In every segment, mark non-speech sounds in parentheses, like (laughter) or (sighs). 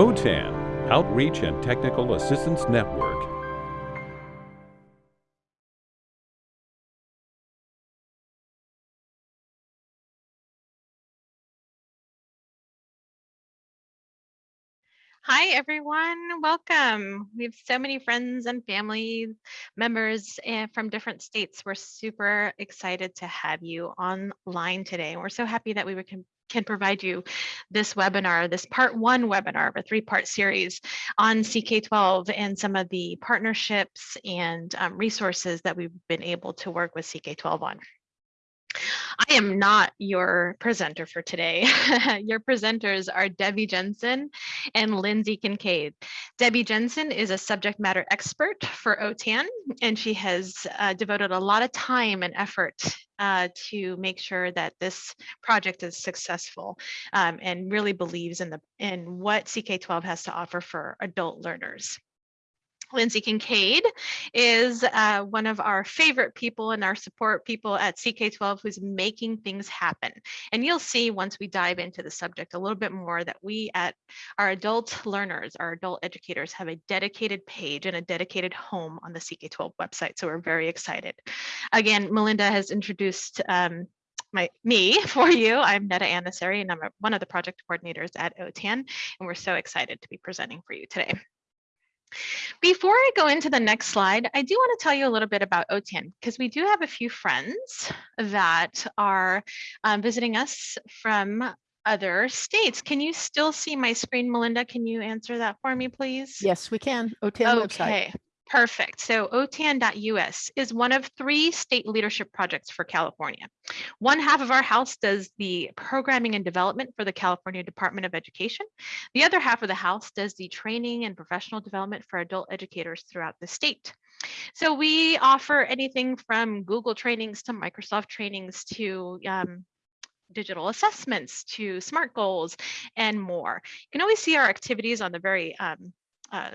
OTAN, Outreach and Technical Assistance Network. Hi, everyone. Welcome. We have so many friends and family members eh, from different states. We're super excited to have you online today. We're so happy that we can, can provide you this webinar, this part one webinar of a three part series on CK12 and some of the partnerships and um, resources that we've been able to work with CK12 on. I am not your presenter for today. (laughs) your presenters are Debbie Jensen and Lindsay Kincaid. Debbie Jensen is a subject matter expert for OTAN, and she has uh, devoted a lot of time and effort uh, to make sure that this project is successful um, and really believes in the in what CK12 has to offer for adult learners. Lindsay Kincaid is uh, one of our favorite people and our support people at CK12 who's making things happen. And you'll see once we dive into the subject a little bit more that we at our adult learners, our adult educators have a dedicated page and a dedicated home on the CK12 website. So we're very excited. Again, Melinda has introduced um, my me (laughs) for you. I'm Netta Anasari and I'm a, one of the project coordinators at OTAN and we're so excited to be presenting for you today. Before I go into the next slide, I do want to tell you a little bit about OTAN because we do have a few friends that are um, visiting us from other states. Can you still see my screen, Melinda? Can you answer that for me, please? Yes, we can. OTAN okay. website. Perfect. So OTAN.us is one of three state leadership projects for California. One half of our house does the programming and development for the California Department of Education. The other half of the house does the training and professional development for adult educators throughout the state. So we offer anything from Google trainings to Microsoft trainings to um, digital assessments to SMART goals and more. You can always see our activities on the very um, uh,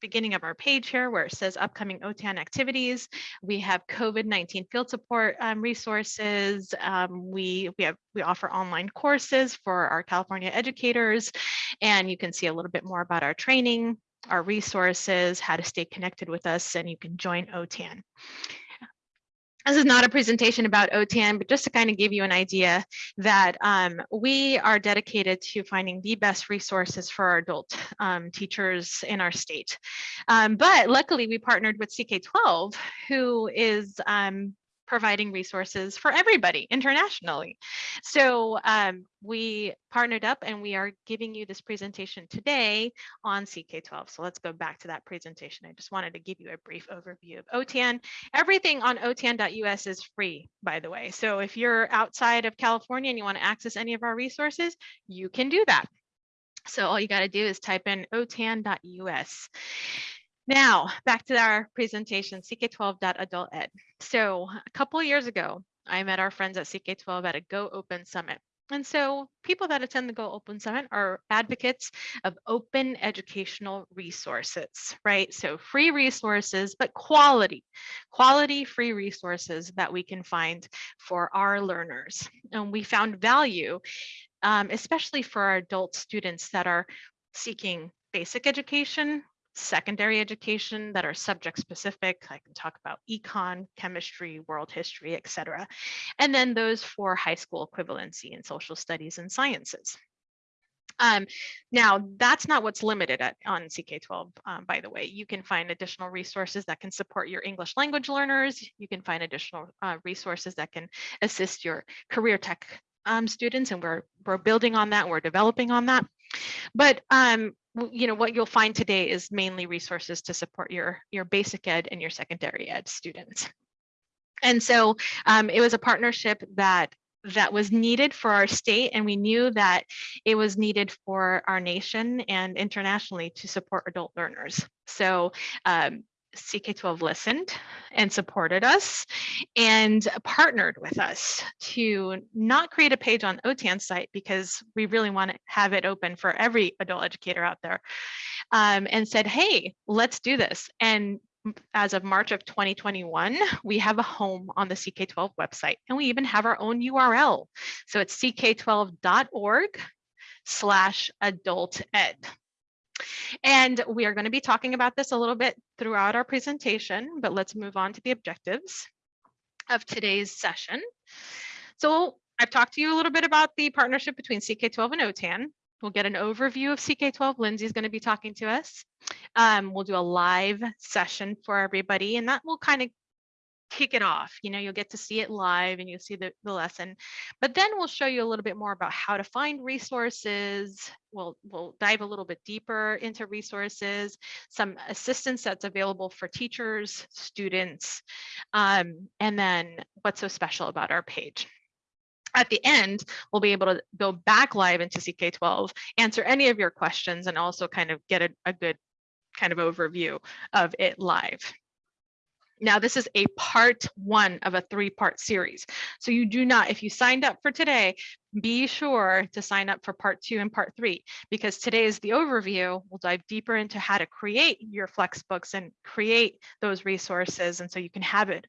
beginning of our page here where it says upcoming OTAN activities. We have COVID-19 field support um, resources. Um, we, we, have, we offer online courses for our California educators, and you can see a little bit more about our training, our resources, how to stay connected with us, and you can join OTAN. This is not a presentation about OTAN, but just to kind of give you an idea that um, we are dedicated to finding the best resources for our adult um, teachers in our state. Um, but luckily we partnered with CK12, who is um, providing resources for everybody internationally. So um, we partnered up and we are giving you this presentation today on CK12. So let's go back to that presentation. I just wanted to give you a brief overview of OTAN. Everything on OTAN.us is free, by the way. So if you're outside of California and you want to access any of our resources, you can do that. So all you got to do is type in otan.us. Now, back to our presentation, CK12.adultEd. So a couple years ago, I met our friends at CK12 at a Go Open Summit. And so people that attend the Go Open Summit are advocates of open educational resources, right? So free resources, but quality, quality free resources that we can find for our learners. And we found value, um, especially for our adult students that are seeking basic education, secondary education that are subject specific. I can talk about econ, chemistry, world history, etc. And then those for high school equivalency in social studies and sciences. Um, now, that's not what's limited at, on CK12, um, by the way. You can find additional resources that can support your English language learners. You can find additional uh, resources that can assist your career tech um, students, and we're, we're building on that, we're developing on that. But um, you know, what you'll find today is mainly resources to support your, your basic ed and your secondary ed students. And so um, it was a partnership that that was needed for our state and we knew that it was needed for our nation and internationally to support adult learners. So um, CK12 listened and supported us and partnered with us to not create a page on OTAN site because we really want to have it open for every adult educator out there um, and said, hey, let's do this. And as of March of 2021, we have a home on the CK12 website and we even have our own URL. So it's ck12.org slash adult ed. And we are going to be talking about this a little bit throughout our presentation, but let's move on to the objectives of today's session. So I've talked to you a little bit about the partnership between CK12 and OTAN. We'll get an overview of CK12. Lindsay's going to be talking to us. Um, we'll do a live session for everybody, and that will kind of kick it off. You know, you'll get to see it live and you'll see the, the lesson. But then we'll show you a little bit more about how to find resources. We'll, we'll dive a little bit deeper into resources, some assistance that's available for teachers, students, um, and then what's so special about our page at the end, we'll be able to go back live into CK12, answer any of your questions, and also kind of get a, a good kind of overview of it live. Now, this is a part one of a three part series. So you do not, if you signed up for today, be sure to sign up for part two and part three, because today is the overview. We'll dive deeper into how to create your Flexbooks and create those resources. And so you can have it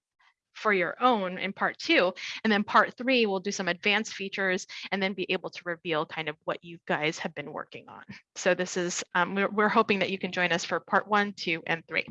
for your own in part two. And then part three, we'll do some advanced features and then be able to reveal kind of what you guys have been working on. So this is, um, we're, we're hoping that you can join us for part one, two, and three.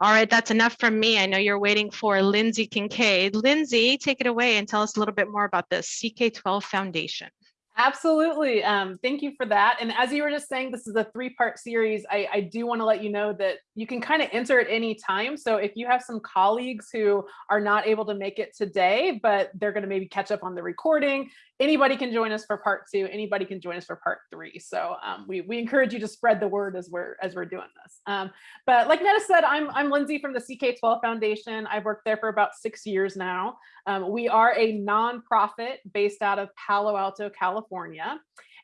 All right, that's enough from me. I know you're waiting for Lindsay Kincaid. Lindsay, take it away and tell us a little bit more about the CK12 Foundation. Absolutely. Um, thank you for that. And as you were just saying, this is a three part series. I, I do want to let you know that you can kind of enter at any time. So if you have some colleagues who are not able to make it today, but they're going to maybe catch up on the recording, anybody can join us for part two. Anybody can join us for part three. So um, we, we encourage you to spread the word as we're as we're doing this. Um, but like Netta said, I'm, I'm Lindsay from the CK12 Foundation. I've worked there for about six years now. Um, we are a nonprofit based out of Palo Alto, California.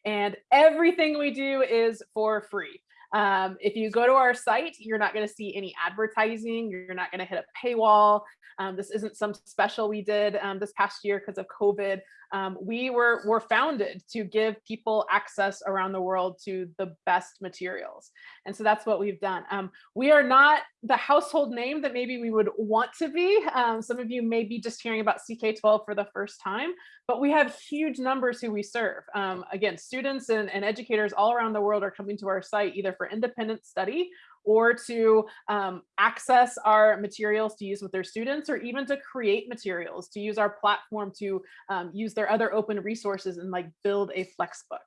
And everything we do is for free. Um, if you go to our site, you're not going to see any advertising. You're not going to hit a paywall. Um, this isn't some special we did um, this past year because of COVID um, we were, were founded to give people access around the world to the best materials. And so that's what we've done. Um, we are not the household name that maybe we would want to be. Um, some of you may be just hearing about CK12 for the first time, but we have huge numbers who we serve. Um, again, students and, and educators all around the world are coming to our site either for independent study or to um, access our materials to use with their students, or even to create materials, to use our platform to um, use their other open resources and like build a Flexbook.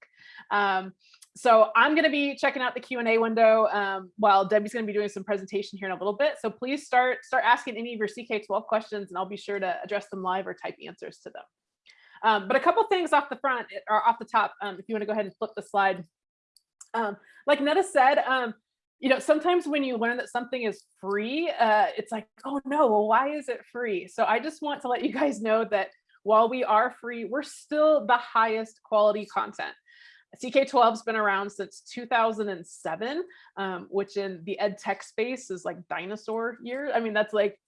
Um, so I'm going to be checking out the Q&A window um, while Debbie's going to be doing some presentation here in a little bit. So please start start asking any of your CK12 questions and I'll be sure to address them live or type answers to them. Um, but a couple things off the front or off the top, um, if you want to go ahead and flip the slide. Um, like Netta said, um, you know, sometimes when you learn that something is free, uh, it's like, oh no, well, why is it free? So I just want to let you guys know that while we are free, we're still the highest quality content. CK12's been around since 2007, um, which in the ed tech space is like dinosaur years. I mean, that's like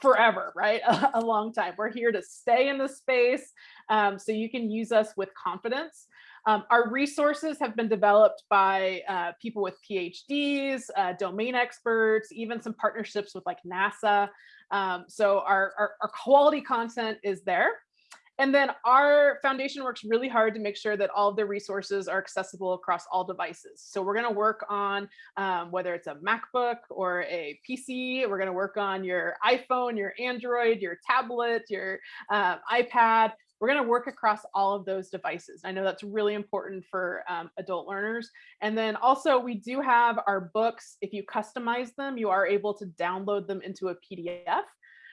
forever, right? A, (laughs) a long time. We're here to stay in the space um, so you can use us with confidence. Um, our resources have been developed by uh, people with PhDs, uh, domain experts, even some partnerships with like NASA. Um, so our, our, our quality content is there. And then our foundation works really hard to make sure that all of the resources are accessible across all devices. So we're going to work on um, whether it's a MacBook or a PC, we're going to work on your iPhone, your Android, your tablet, your uh, iPad. We're going to work across all of those devices. I know that's really important for um, adult learners. And then also we do have our books. If you customize them, you are able to download them into a PDF.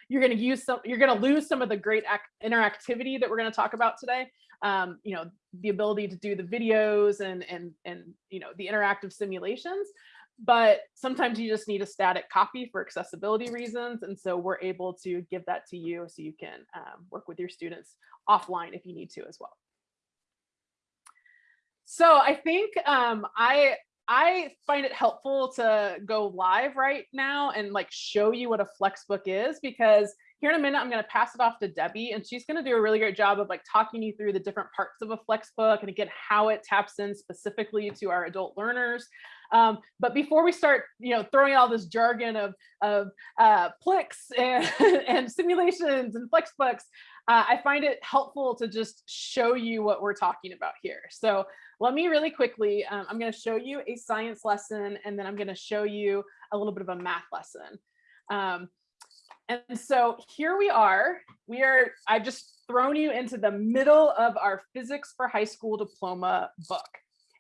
You're going to use some, you're going to lose some of the great interactivity that we're going to talk about today. Um, you know, the ability to do the videos and, and, and, you know, the interactive simulations, but sometimes you just need a static copy for accessibility reasons. And so we're able to give that to you so you can um, work with your students offline if you need to as well. So I think um, I I find it helpful to go live right now and like show you what a Flexbook is because here in a minute, I'm going to pass it off to Debbie and she's going to do a really great job of like talking you through the different parts of a Flexbook and again, how it taps in specifically to our adult learners. Um, but before we start, you know, throwing all this jargon of, of uh, (laughs) and, and simulations and Flexbooks, uh, I find it helpful to just show you what we're talking about here. So let me really quickly, um, I'm going to show you a science lesson, and then I'm going to show you a little bit of a math lesson. Um, and so here we are, we are, I've just thrown you into the middle of our physics for high school diploma book.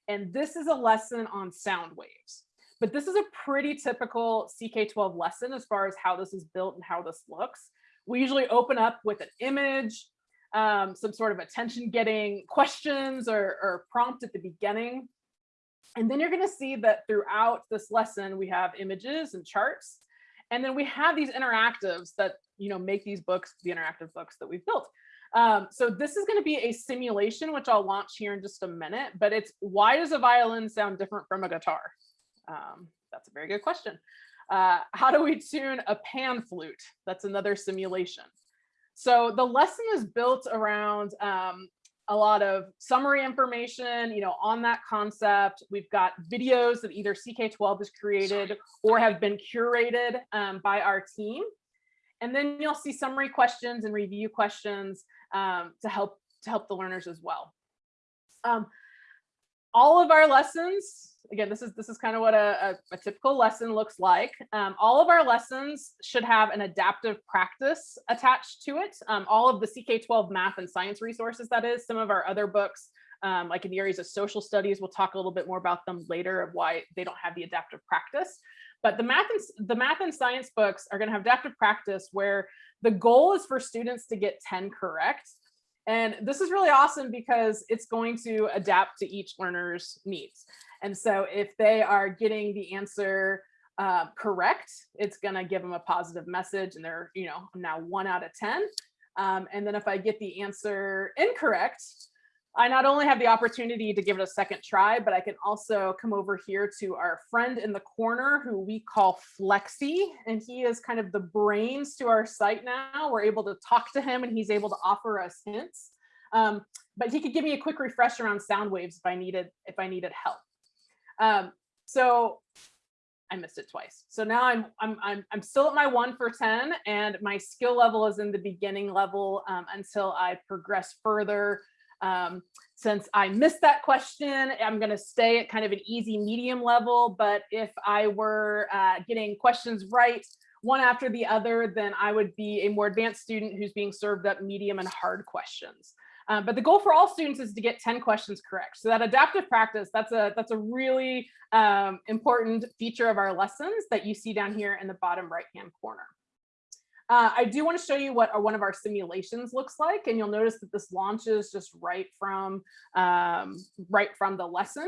And this is a lesson on sound waves. But this is a pretty typical CK12 lesson as far as how this is built and how this looks. We usually open up with an image, um, some sort of attention getting questions or, or prompt at the beginning. And then you're gonna see that throughout this lesson, we have images and charts. And then we have these interactives that you know make these books the interactive books that we've built. Um, so this is going to be a simulation, which I'll launch here in just a minute, but it's why does a violin sound different from a guitar? Um, that's a very good question. Uh, how do we tune a pan flute? That's another simulation. So the lesson is built around um, a lot of summary information, you know, on that concept. We've got videos that either CK12 has created or have been curated um, by our team. And then you'll see summary questions and review questions um, to help to help the learners as well. Um, all of our lessons, again, this is this is kind of what a, a, a typical lesson looks like. Um, all of our lessons should have an adaptive practice attached to it. Um, all of the CK12 math and science resources, that is, some of our other books, um, like in the areas of social studies, we'll talk a little bit more about them later of why they don't have the adaptive practice. But the math and the math and science books are going to have adaptive practice where the goal is for students to get 10 correct. And this is really awesome because it's going to adapt to each learner's needs. And so if they are getting the answer uh, correct, it's going to give them a positive message and they're, you know, now one out of 10. Um, and then if I get the answer incorrect, I not only have the opportunity to give it a second try, but I can also come over here to our friend in the corner who we call Flexi, and he is kind of the brains to our site now. We're able to talk to him and he's able to offer us hints. Um, but he could give me a quick refresh around sound waves if I needed if I needed help. Um, so I missed it twice. So now I'm I'm I'm I'm still at my one for ten, and my skill level is in the beginning level um, until I progress further um, since I missed that question, I'm going to stay at kind of an easy medium level. But if I were uh, getting questions right one after the other, then I would be a more advanced student who's being served up medium and hard questions. Um, but the goal for all students is to get 10 questions correct. So that adaptive practice, that's a, that's a really um, important feature of our lessons that you see down here in the bottom right-hand corner. Uh, I do want to show you what one of our simulations looks like, and you'll notice that this launches just right from um, right from the lesson.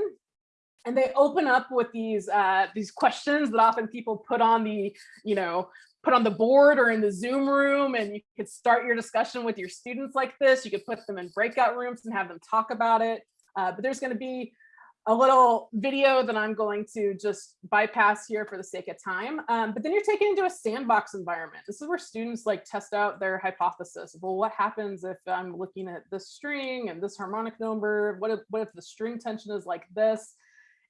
And they open up with these uh, these questions that often people put on the, you know, put on the board or in the Zoom room, and you could start your discussion with your students like this. You could put them in breakout rooms and have them talk about it. Uh, but there's going to be a little video that I'm going to just bypass here for the sake of time. Um, but then you're taken into a sandbox environment. This is where students like test out their hypothesis. Well, what happens if I'm looking at this string and this harmonic number? What if, what if the string tension is like this?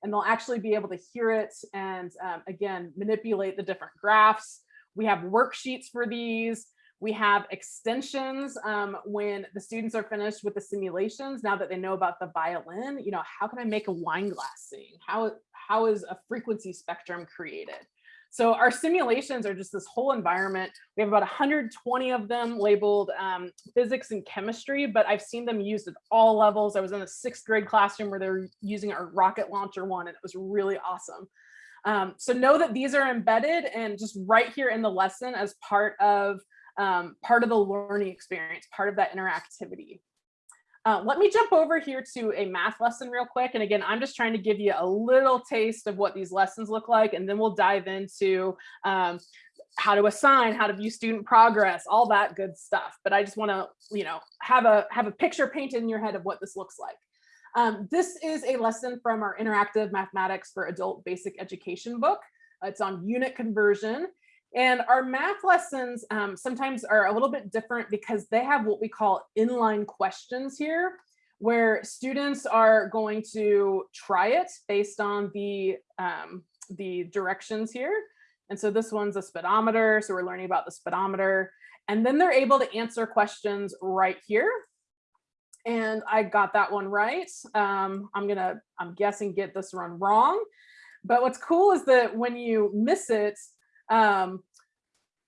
And they'll actually be able to hear it and um, again, manipulate the different graphs. We have worksheets for these. We have extensions um, when the students are finished with the simulations, now that they know about the violin, you know, how can I make a wine glass sing? How, how is a frequency spectrum created? So our simulations are just this whole environment. We have about 120 of them labeled um, physics and chemistry, but I've seen them used at all levels. I was in a sixth grade classroom where they were using our rocket launcher one and it was really awesome. Um, so know that these are embedded and just right here in the lesson as part of um, part of the learning experience, part of that interactivity. Uh, let me jump over here to a math lesson real quick. And again, I'm just trying to give you a little taste of what these lessons look like, and then we'll dive into um, how to assign, how to view student progress, all that good stuff. But I just want to, you know, have a have a picture painted in your head of what this looks like. Um, this is a lesson from our interactive mathematics for adult basic education book. It's on unit conversion. And our math lessons um, sometimes are a little bit different because they have what we call inline questions here, where students are going to try it based on the, um, the directions here. And so this one's a speedometer. So we're learning about the speedometer. And then they're able to answer questions right here. And I got that one right. Um, I'm gonna, I'm guessing get this one wrong. But what's cool is that when you miss it, um,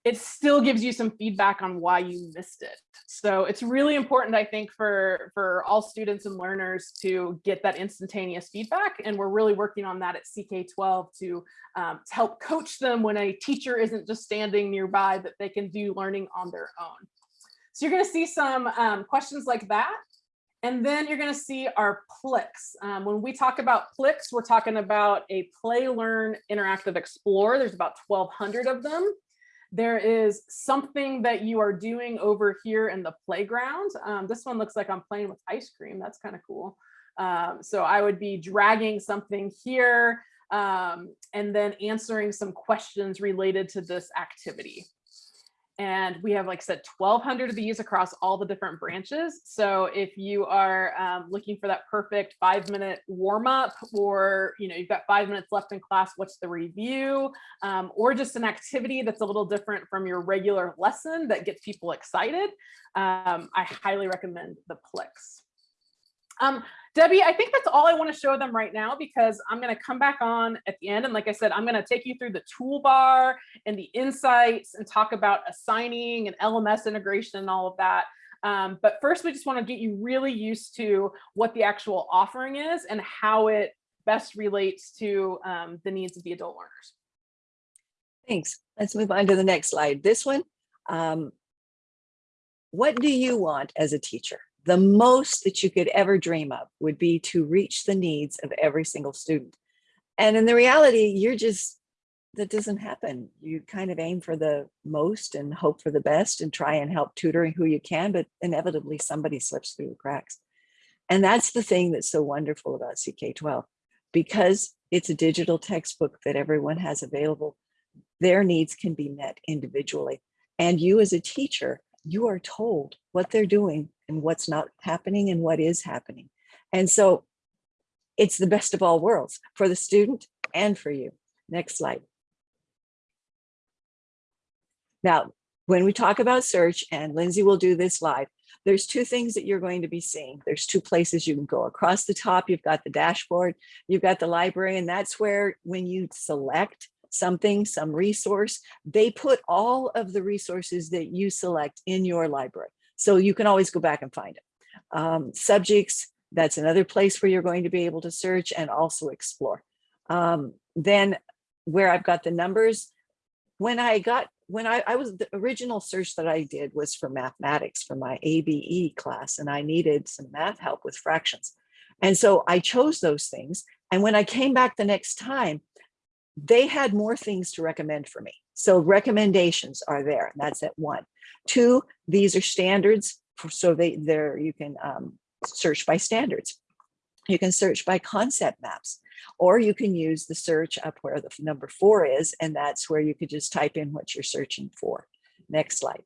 it still gives you some feedback on why you missed it. So it's really important, I think, for, for all students and learners to get that instantaneous feedback. And we're really working on that at CK12 to, um, to help coach them when a teacher isn't just standing nearby, that they can do learning on their own. So you're gonna see some um, questions like that. And then you're gonna see our PLIX. Um, when we talk about PLIX, we're talking about a play, learn, interactive, explore. There's about 1,200 of them. There is something that you are doing over here in the playground. Um, this one looks like I'm playing with ice cream. That's kind of cool. Um, so I would be dragging something here um, and then answering some questions related to this activity. And we have, like I said, 1200 of these across all the different branches. So if you are um, looking for that perfect five minute warm up or, you know, you've got five minutes left in class, what's the review? Um, or just an activity that's a little different from your regular lesson that gets people excited, um, I highly recommend the Plix. Um, Debbie, I think that's all I want to show them right now because I'm going to come back on at the end. And like I said, I'm going to take you through the toolbar and the insights and talk about assigning and LMS integration and all of that. Um, but first, we just want to get you really used to what the actual offering is and how it best relates to um, the needs of the adult learners. Thanks. Let's move on to the next slide. This one, um, what do you want as a teacher? The most that you could ever dream of would be to reach the needs of every single student. And in the reality, you're just, that doesn't happen. You kind of aim for the most and hope for the best and try and help tutoring who you can, but inevitably somebody slips through the cracks. And that's the thing that's so wonderful about CK12, because it's a digital textbook that everyone has available, their needs can be met individually. And you as a teacher, you are told what they're doing and what's not happening and what is happening. And so it's the best of all worlds for the student and for you. Next slide. Now, when we talk about search, and Lindsay will do this live, there's two things that you're going to be seeing. There's two places you can go. Across the top, you've got the dashboard, you've got the library, and that's where when you select something, some resource, they put all of the resources that you select in your library. So you can always go back and find it. Um, subjects, that's another place where you're going to be able to search and also explore. Um, then where I've got the numbers, when I got, when I, I was, the original search that I did was for mathematics for my ABE class, and I needed some math help with fractions. And so I chose those things. And when I came back the next time, they had more things to recommend for me. So recommendations are there, and that's at one. Two, these are standards, for, so they there you can um, search by standards. You can search by concept maps, or you can use the search up where the number four is, and that's where you could just type in what you're searching for. Next slide.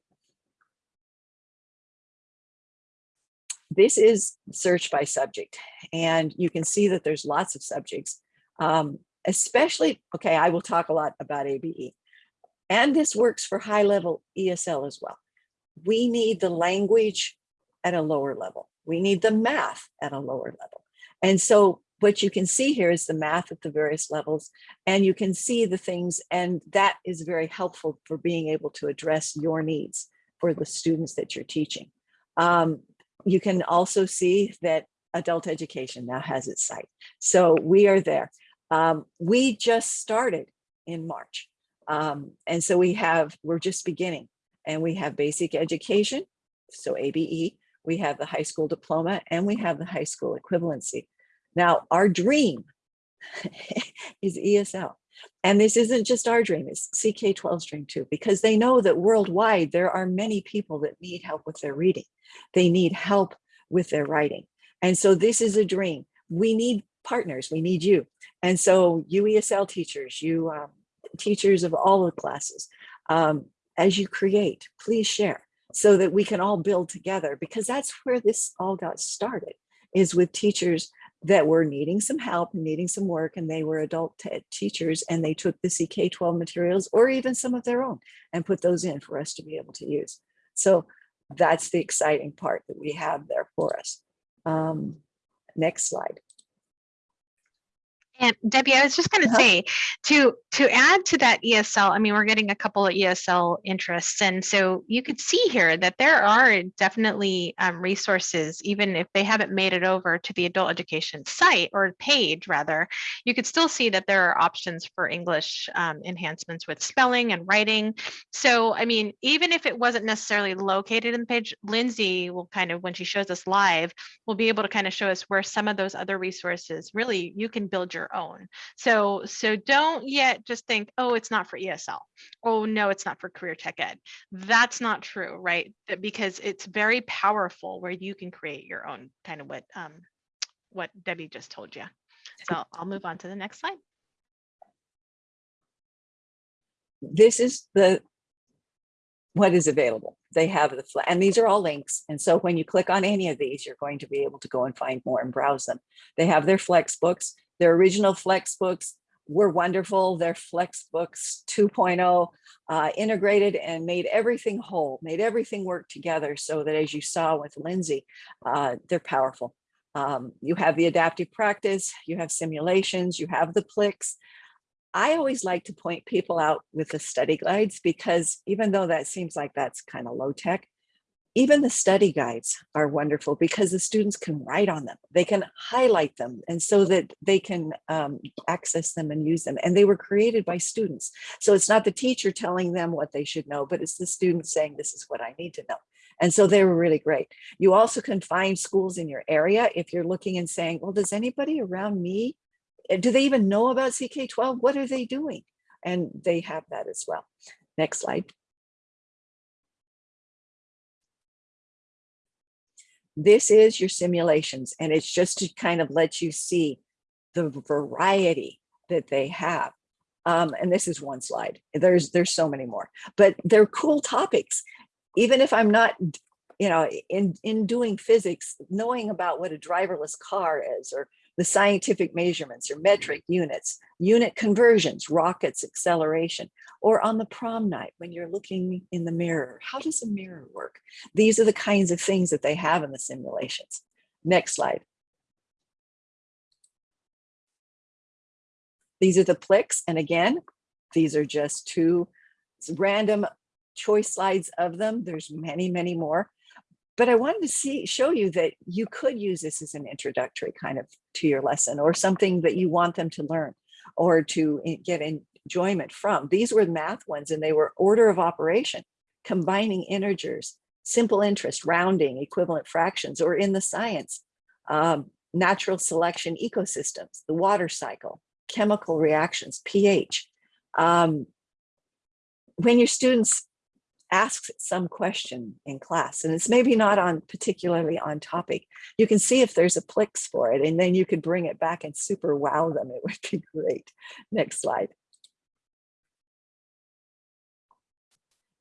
This is search by subject, and you can see that there's lots of subjects, um, especially, okay, I will talk a lot about ABE. And this works for high level ESL as well. We need the language at a lower level. We need the math at a lower level. And so what you can see here is the math at the various levels and you can see the things and that is very helpful for being able to address your needs for the students that you're teaching. Um, you can also see that adult education now has its site. So we are there. Um, we just started in March. Um, and so we have, we're just beginning and we have basic education, so ABE, we have the high school diploma and we have the high school equivalency. Now our dream (laughs) is ESL. And this isn't just our dream, it's CK12's dream too, because they know that worldwide there are many people that need help with their reading. They need help with their writing. And so this is a dream. We need partners, we need you. And so you ESL teachers, you um, teachers of all the classes, um, as you create, please share so that we can all build together because that's where this all got started is with teachers that were needing some help, and needing some work, and they were adult teachers and they took the CK12 materials or even some of their own and put those in for us to be able to use. So that's the exciting part that we have there for us. Um, next slide. And Debbie, I was just going to Uh-huh. say to to add to that ESL. I mean, we're getting a couple of ESL interests, and so you could see here that there are definitely um, resources, even if they haven't made it over to the adult education site or page, rather. You could still see that there are options for English um, enhancements with spelling and writing. So, I mean, even if it wasn't necessarily located in the page, Lindsay will kind of, when she shows us live, will be able to kind of show us where some of those other resources really you can build your own. So so don't yet just think, oh, it's not for ESL. Oh no, it's not for career tech ed. That's not true, right? Because it's very powerful where you can create your own kind of what um what Debbie just told you. So I'll move on to the next slide. this is the what is available. They have the, and these are all links. And so when you click on any of these, you're going to be able to go and find more and browse them. They have their flex books, their original flex books were wonderful. Their flex books 2.0 uh, integrated and made everything whole, made everything work together so that as you saw with Lindsay, uh, they're powerful. Um, you have the adaptive practice, you have simulations, you have the Plix, I always like to point people out with the study guides because even though that seems like that's kind of low tech, even the study guides are wonderful because the students can write on them. They can highlight them and so that they can um, access them and use them. And they were created by students. So it's not the teacher telling them what they should know, but it's the student saying, this is what I need to know. And so they were really great. You also can find schools in your area if you're looking and saying, well, does anybody around me uh, do they even know about CK12? What are they doing? And they have that as well. Next slide. This is your simulations, and it's just to kind of let you see the variety that they have. Um, and this is one slide. There's there's so many more, but they're cool topics. Even if I'm not, you know, in in doing physics, knowing about what a driverless car is, or the scientific measurements or metric units, unit conversions, rockets, acceleration, or on the prom night when you're looking in the mirror. How does a mirror work? These are the kinds of things that they have in the simulations. Next slide. These are the Plix. And again, these are just two random choice slides of them. There's many, many more but I wanted to see show you that you could use this as an introductory kind of to your lesson or something that you want them to learn or to get enjoyment from. These were math ones and they were order of operation, combining integers, simple interest, rounding, equivalent fractions, or in the science, um, natural selection ecosystems, the water cycle, chemical reactions, pH. Um, when your students asks some question in class and it's maybe not on particularly on topic. You can see if there's a Plix for it and then you could bring it back and super wow them. It would be great. Next slide.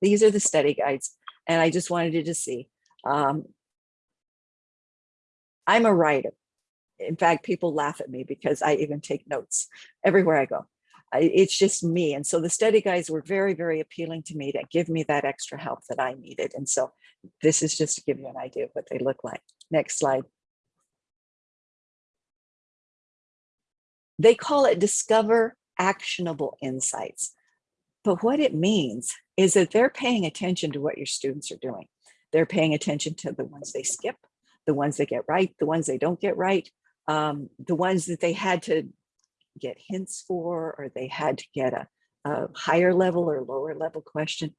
These are the study guides and i just wanted you to see um, i'm a writer. In fact people laugh at me because i even take notes everywhere i go it's just me. And so the study guides were very, very appealing to me to give me that extra help that I needed. And so this is just to give you an idea of what they look like. Next slide. They call it discover actionable insights. But what it means is that they're paying attention to what your students are doing. They're paying attention to the ones they skip, the ones they get right, the ones they don't get right, um, the ones that they had to get hints for, or they had to get a, a higher level or lower level question.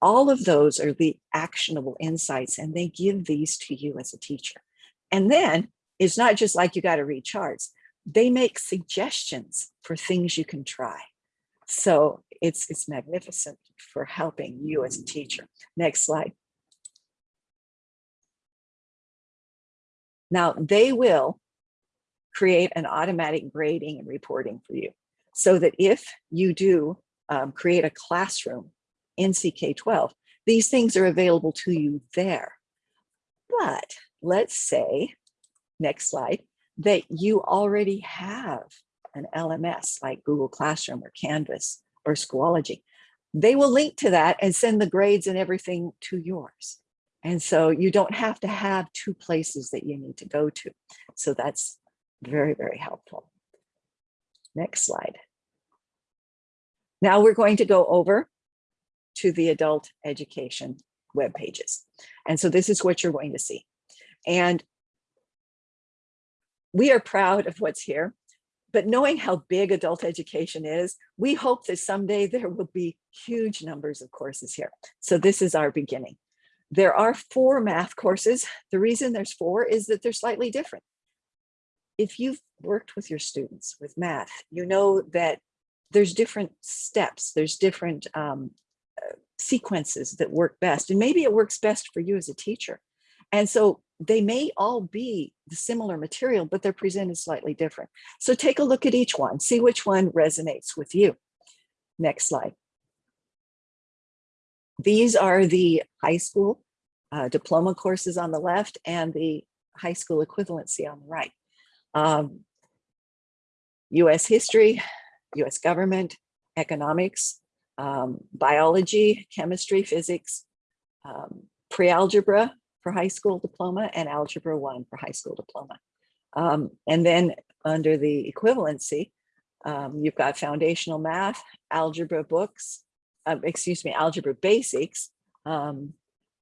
All of those are the actionable insights and they give these to you as a teacher. And then it's not just like you got to read charts. They make suggestions for things you can try. So it's, it's magnificent for helping you as a teacher. Next slide. Now they will create an automatic grading and reporting for you so that if you do um, create a classroom in CK12, these things are available to you there. But let's say next slide, that you already have an LMS like Google Classroom or Canvas or Schoology. They will link to that and send the grades and everything to yours. And so you don't have to have two places that you need to go to. So that's very, very helpful. Next slide. Now we're going to go over to the adult education web pages. And so this is what you're going to see. And we are proud of what's here, but knowing how big adult education is, we hope that someday there will be huge numbers of courses here. So this is our beginning. There are four math courses. The reason there's four is that they're slightly different. If you've worked with your students with math, you know that there's different steps, there's different um, uh, sequences that work best. And maybe it works best for you as a teacher. And so they may all be the similar material, but they're presented slightly different. So take a look at each one, see which one resonates with you. Next slide. These are the high school uh, diploma courses on the left and the high school equivalency on the right. Um, US history, US government, economics, um, biology, chemistry, physics, um, pre-algebra for high school diploma and algebra one for high school diploma. Um, and then under the equivalency, um, you've got foundational math, algebra books, uh, excuse me, algebra basics, um,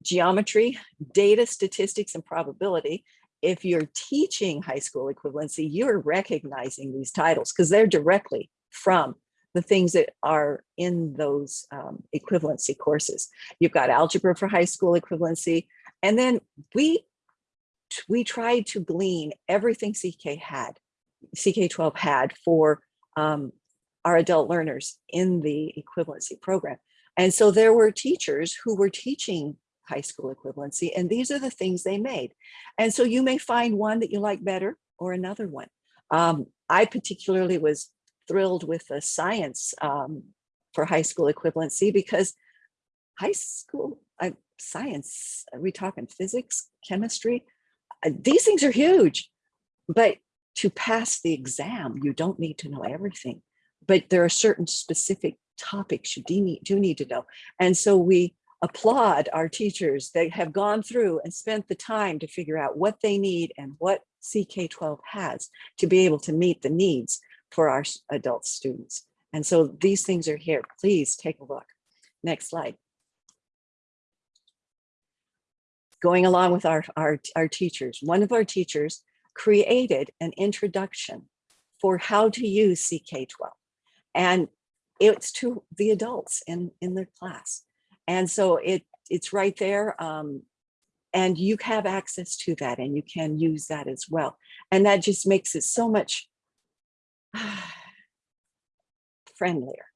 geometry, data, statistics, and probability. If you're teaching high school equivalency, you're recognizing these titles because they're directly from the things that are in those um, equivalency courses. You've got algebra for high school equivalency. And then we, we tried to glean everything CK had, CK12 had for um, our adult learners in the equivalency program. And so there were teachers who were teaching high school equivalency, and these are the things they made. And so you may find one that you like better or another one. Um, I particularly was thrilled with the science um, for high school equivalency because high school uh, science, are we talking physics, chemistry? Uh, these things are huge, but to pass the exam, you don't need to know everything, but there are certain specific topics you do need, do need to know. And so we applaud our teachers that have gone through and spent the time to figure out what they need and what CK12 has to be able to meet the needs for our adult students. And so these things are here. Please take a look. Next slide. Going along with our, our, our teachers, one of our teachers created an introduction for how to use CK12. And it's to the adults in, in their class. And so it it's right there. Um, and you have access to that and you can use that as well. And that just makes it so much (sighs) friendlier.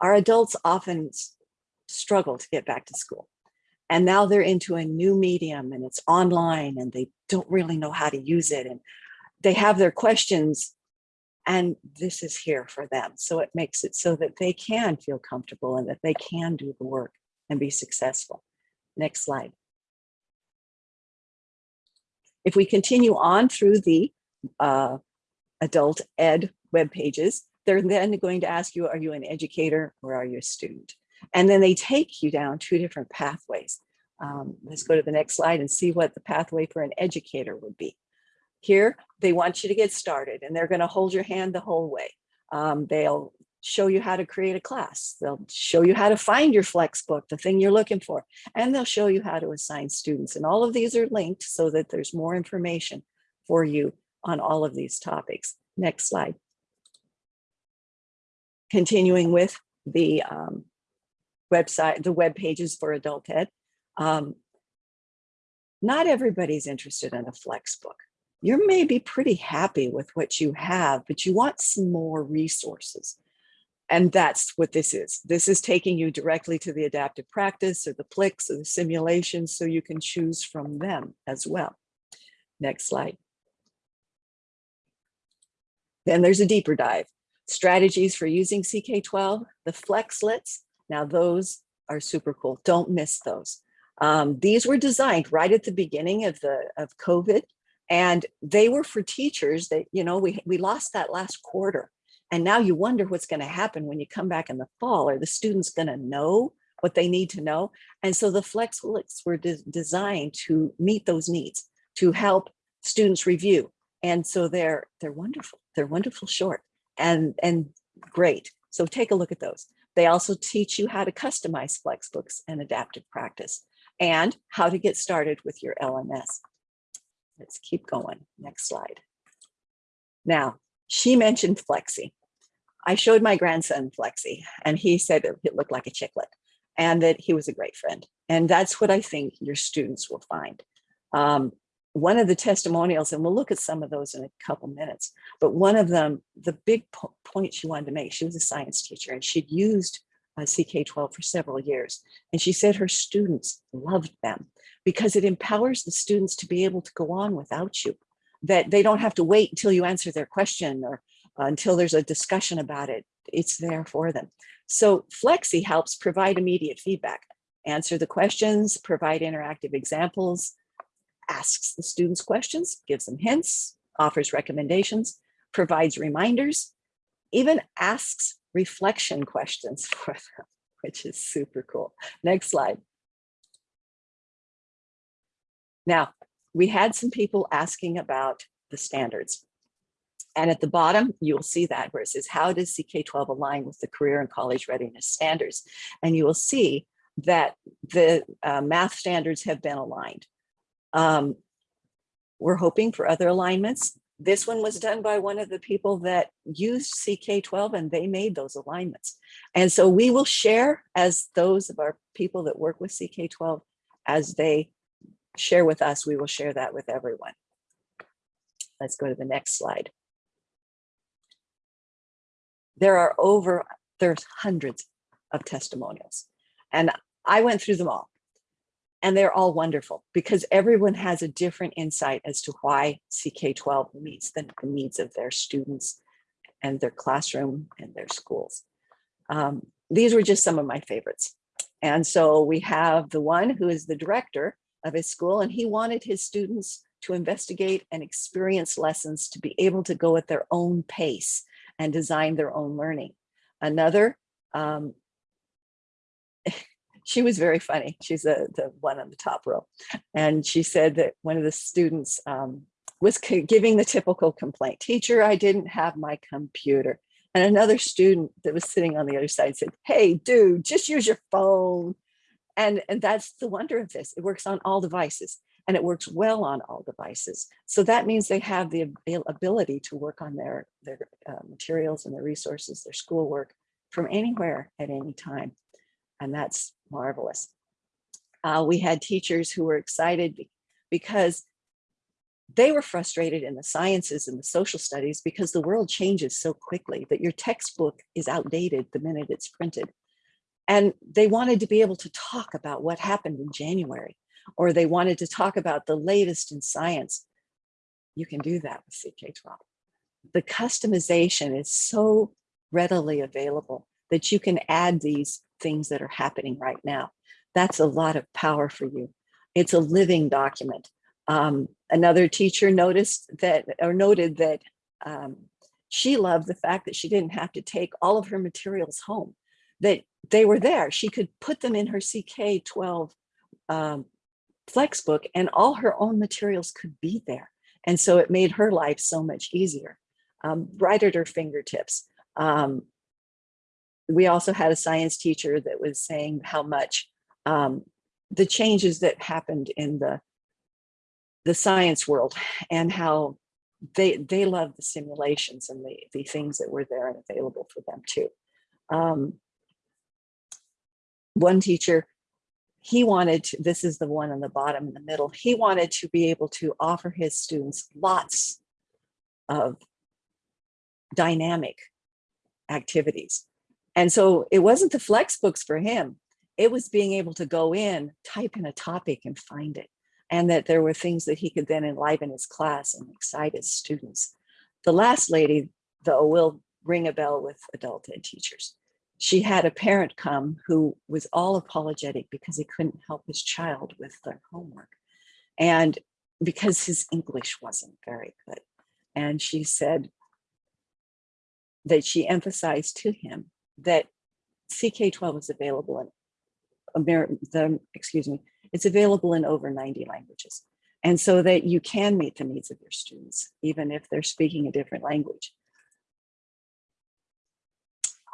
Our adults often struggle to get back to school. And now they're into a new medium and it's online and they don't really know how to use it. And they have their questions and this is here for them. So it makes it so that they can feel comfortable and that they can do the work and be successful. Next slide. If we continue on through the uh, adult ed web pages, they're then going to ask you, are you an educator or are you a student? And then they take you down two different pathways. Um, let's go to the next slide and see what the pathway for an educator would be. Here, they want you to get started and they're going to hold your hand the whole way. Um, they'll show you how to create a class. They'll show you how to find your Flexbook, the thing you're looking for, and they'll show you how to assign students. And all of these are linked so that there's more information for you on all of these topics. Next slide. Continuing with the um, website, the web pages for adult ed. Um, not everybody's interested in a Flexbook. You may be pretty happy with what you have, but you want some more resources. And that's what this is. This is taking you directly to the adaptive practice or the PLIX or the simulations so you can choose from them as well. Next slide. Then there's a deeper dive. Strategies for using CK12, the Flexlets. Now those are super cool. Don't miss those. Um, these were designed right at the beginning of the of COVID And they were for teachers that, you know, we, we lost that last quarter. And now you wonder what's going to happen when you come back in the fall. Are the students going to know what they need to know? And so the Flexlets were de- designed to meet those needs, to help students review. And so they're they're wonderful. They're wonderful short and and great. So take a look at those. They also teach you how to customize Flexbooks and adaptive practice and how to get started with your LMS. Let's keep going. Next slide. Now, she mentioned Flexi. I showed my grandson Flexi and he said it looked like a chiclet and that he was a great friend. And that's what I think your students will find. Um, one of the testimonials, and we'll look at some of those in a couple minutes, but one of them, the big po- point she wanted to make, she was a science teacher and she'd used uh, CK12 for several years. And she said her students loved them because it empowers the students to be able to go on without you, that they don't have to wait until you answer their question or until there's a discussion about it. It's there for them. So Flexi helps provide immediate feedback, answer the questions, provide interactive examples, asks the students questions, gives them hints, offers recommendations, provides reminders, even asks reflection questions (laughs) for them, which is super cool. Next slide. Now, we had some people asking about the standards. And at the bottom, you'll see that where it says, how does CK12 align with the career and college readiness standards? And you will see that the uh, math standards have been aligned. Um, we're hoping for other alignments. This one was done by one of the people that used CK12 and they made those alignments. And so we will share as those of our people that work with CK12, as they share with us, we will share that with everyone. Let's go to the next slide. There are over, there's hundreds of testimonials and I went through them all and they're all wonderful because everyone has a different insight as to why CK12 meets the, needs of their students and their classroom and their schools. Um, these were just some of my favorites. And so we have the one who is the director of his school and he wanted his students to investigate and experience lessons to be able to go at their own pace and design their own learning. Another um, (laughs) she was very funny. She's the, the one on the top row. And she said that one of the students um, was giving the typical complaint, teacher, I didn't have my computer. And another student that was sitting on the other side said, hey, dude, just use your phone. And, and that's the wonder of this. It works on all devices and it works well on all devices. So that means they have the ability to work on their, their uh, materials and their resources, their schoolwork from anywhere at any time. And that's marvelous. Uh, we had teachers who were excited because they were frustrated in the sciences and the social studies because the world changes so quickly that your textbook is outdated the minute it's printed. And they wanted to be able to talk about what happened in January, or they wanted to talk about the latest in science. You can do that with CK12. The customization is so readily available that you can add these things that are happening right now. That's a lot of power for you. It's a living document. Um, another teacher noticed that or noted that um, she loved the fact that she didn't have to take all of her materials home, that they were there. She could put them in her CK12 um, Flexbook and all her own materials could be there. And so it made her life so much easier, um, right at her fingertips. Um, we also had a science teacher that was saying how much um, the changes that happened in the the science world and how they they love the simulations and the, the things that were there and available for them too. Um, one teacher, he wanted to, this is the one on the bottom in the middle, he wanted to be able to offer his students lots of dynamic activities. And so it wasn't the flex books for him. It was being able to go in, type in a topic and find it. And that there were things that he could then enliven his class and excite his students. The last lady, though, will ring a bell with adult ed teachers. She had a parent come who was all apologetic because he couldn't help his child with their homework. And because his English wasn't very good. And she said that she emphasized to him that CK12 is available in Amer the, excuse me, it's available in over 90 languages. And so that you can meet the needs of your students, even if they're speaking a different language.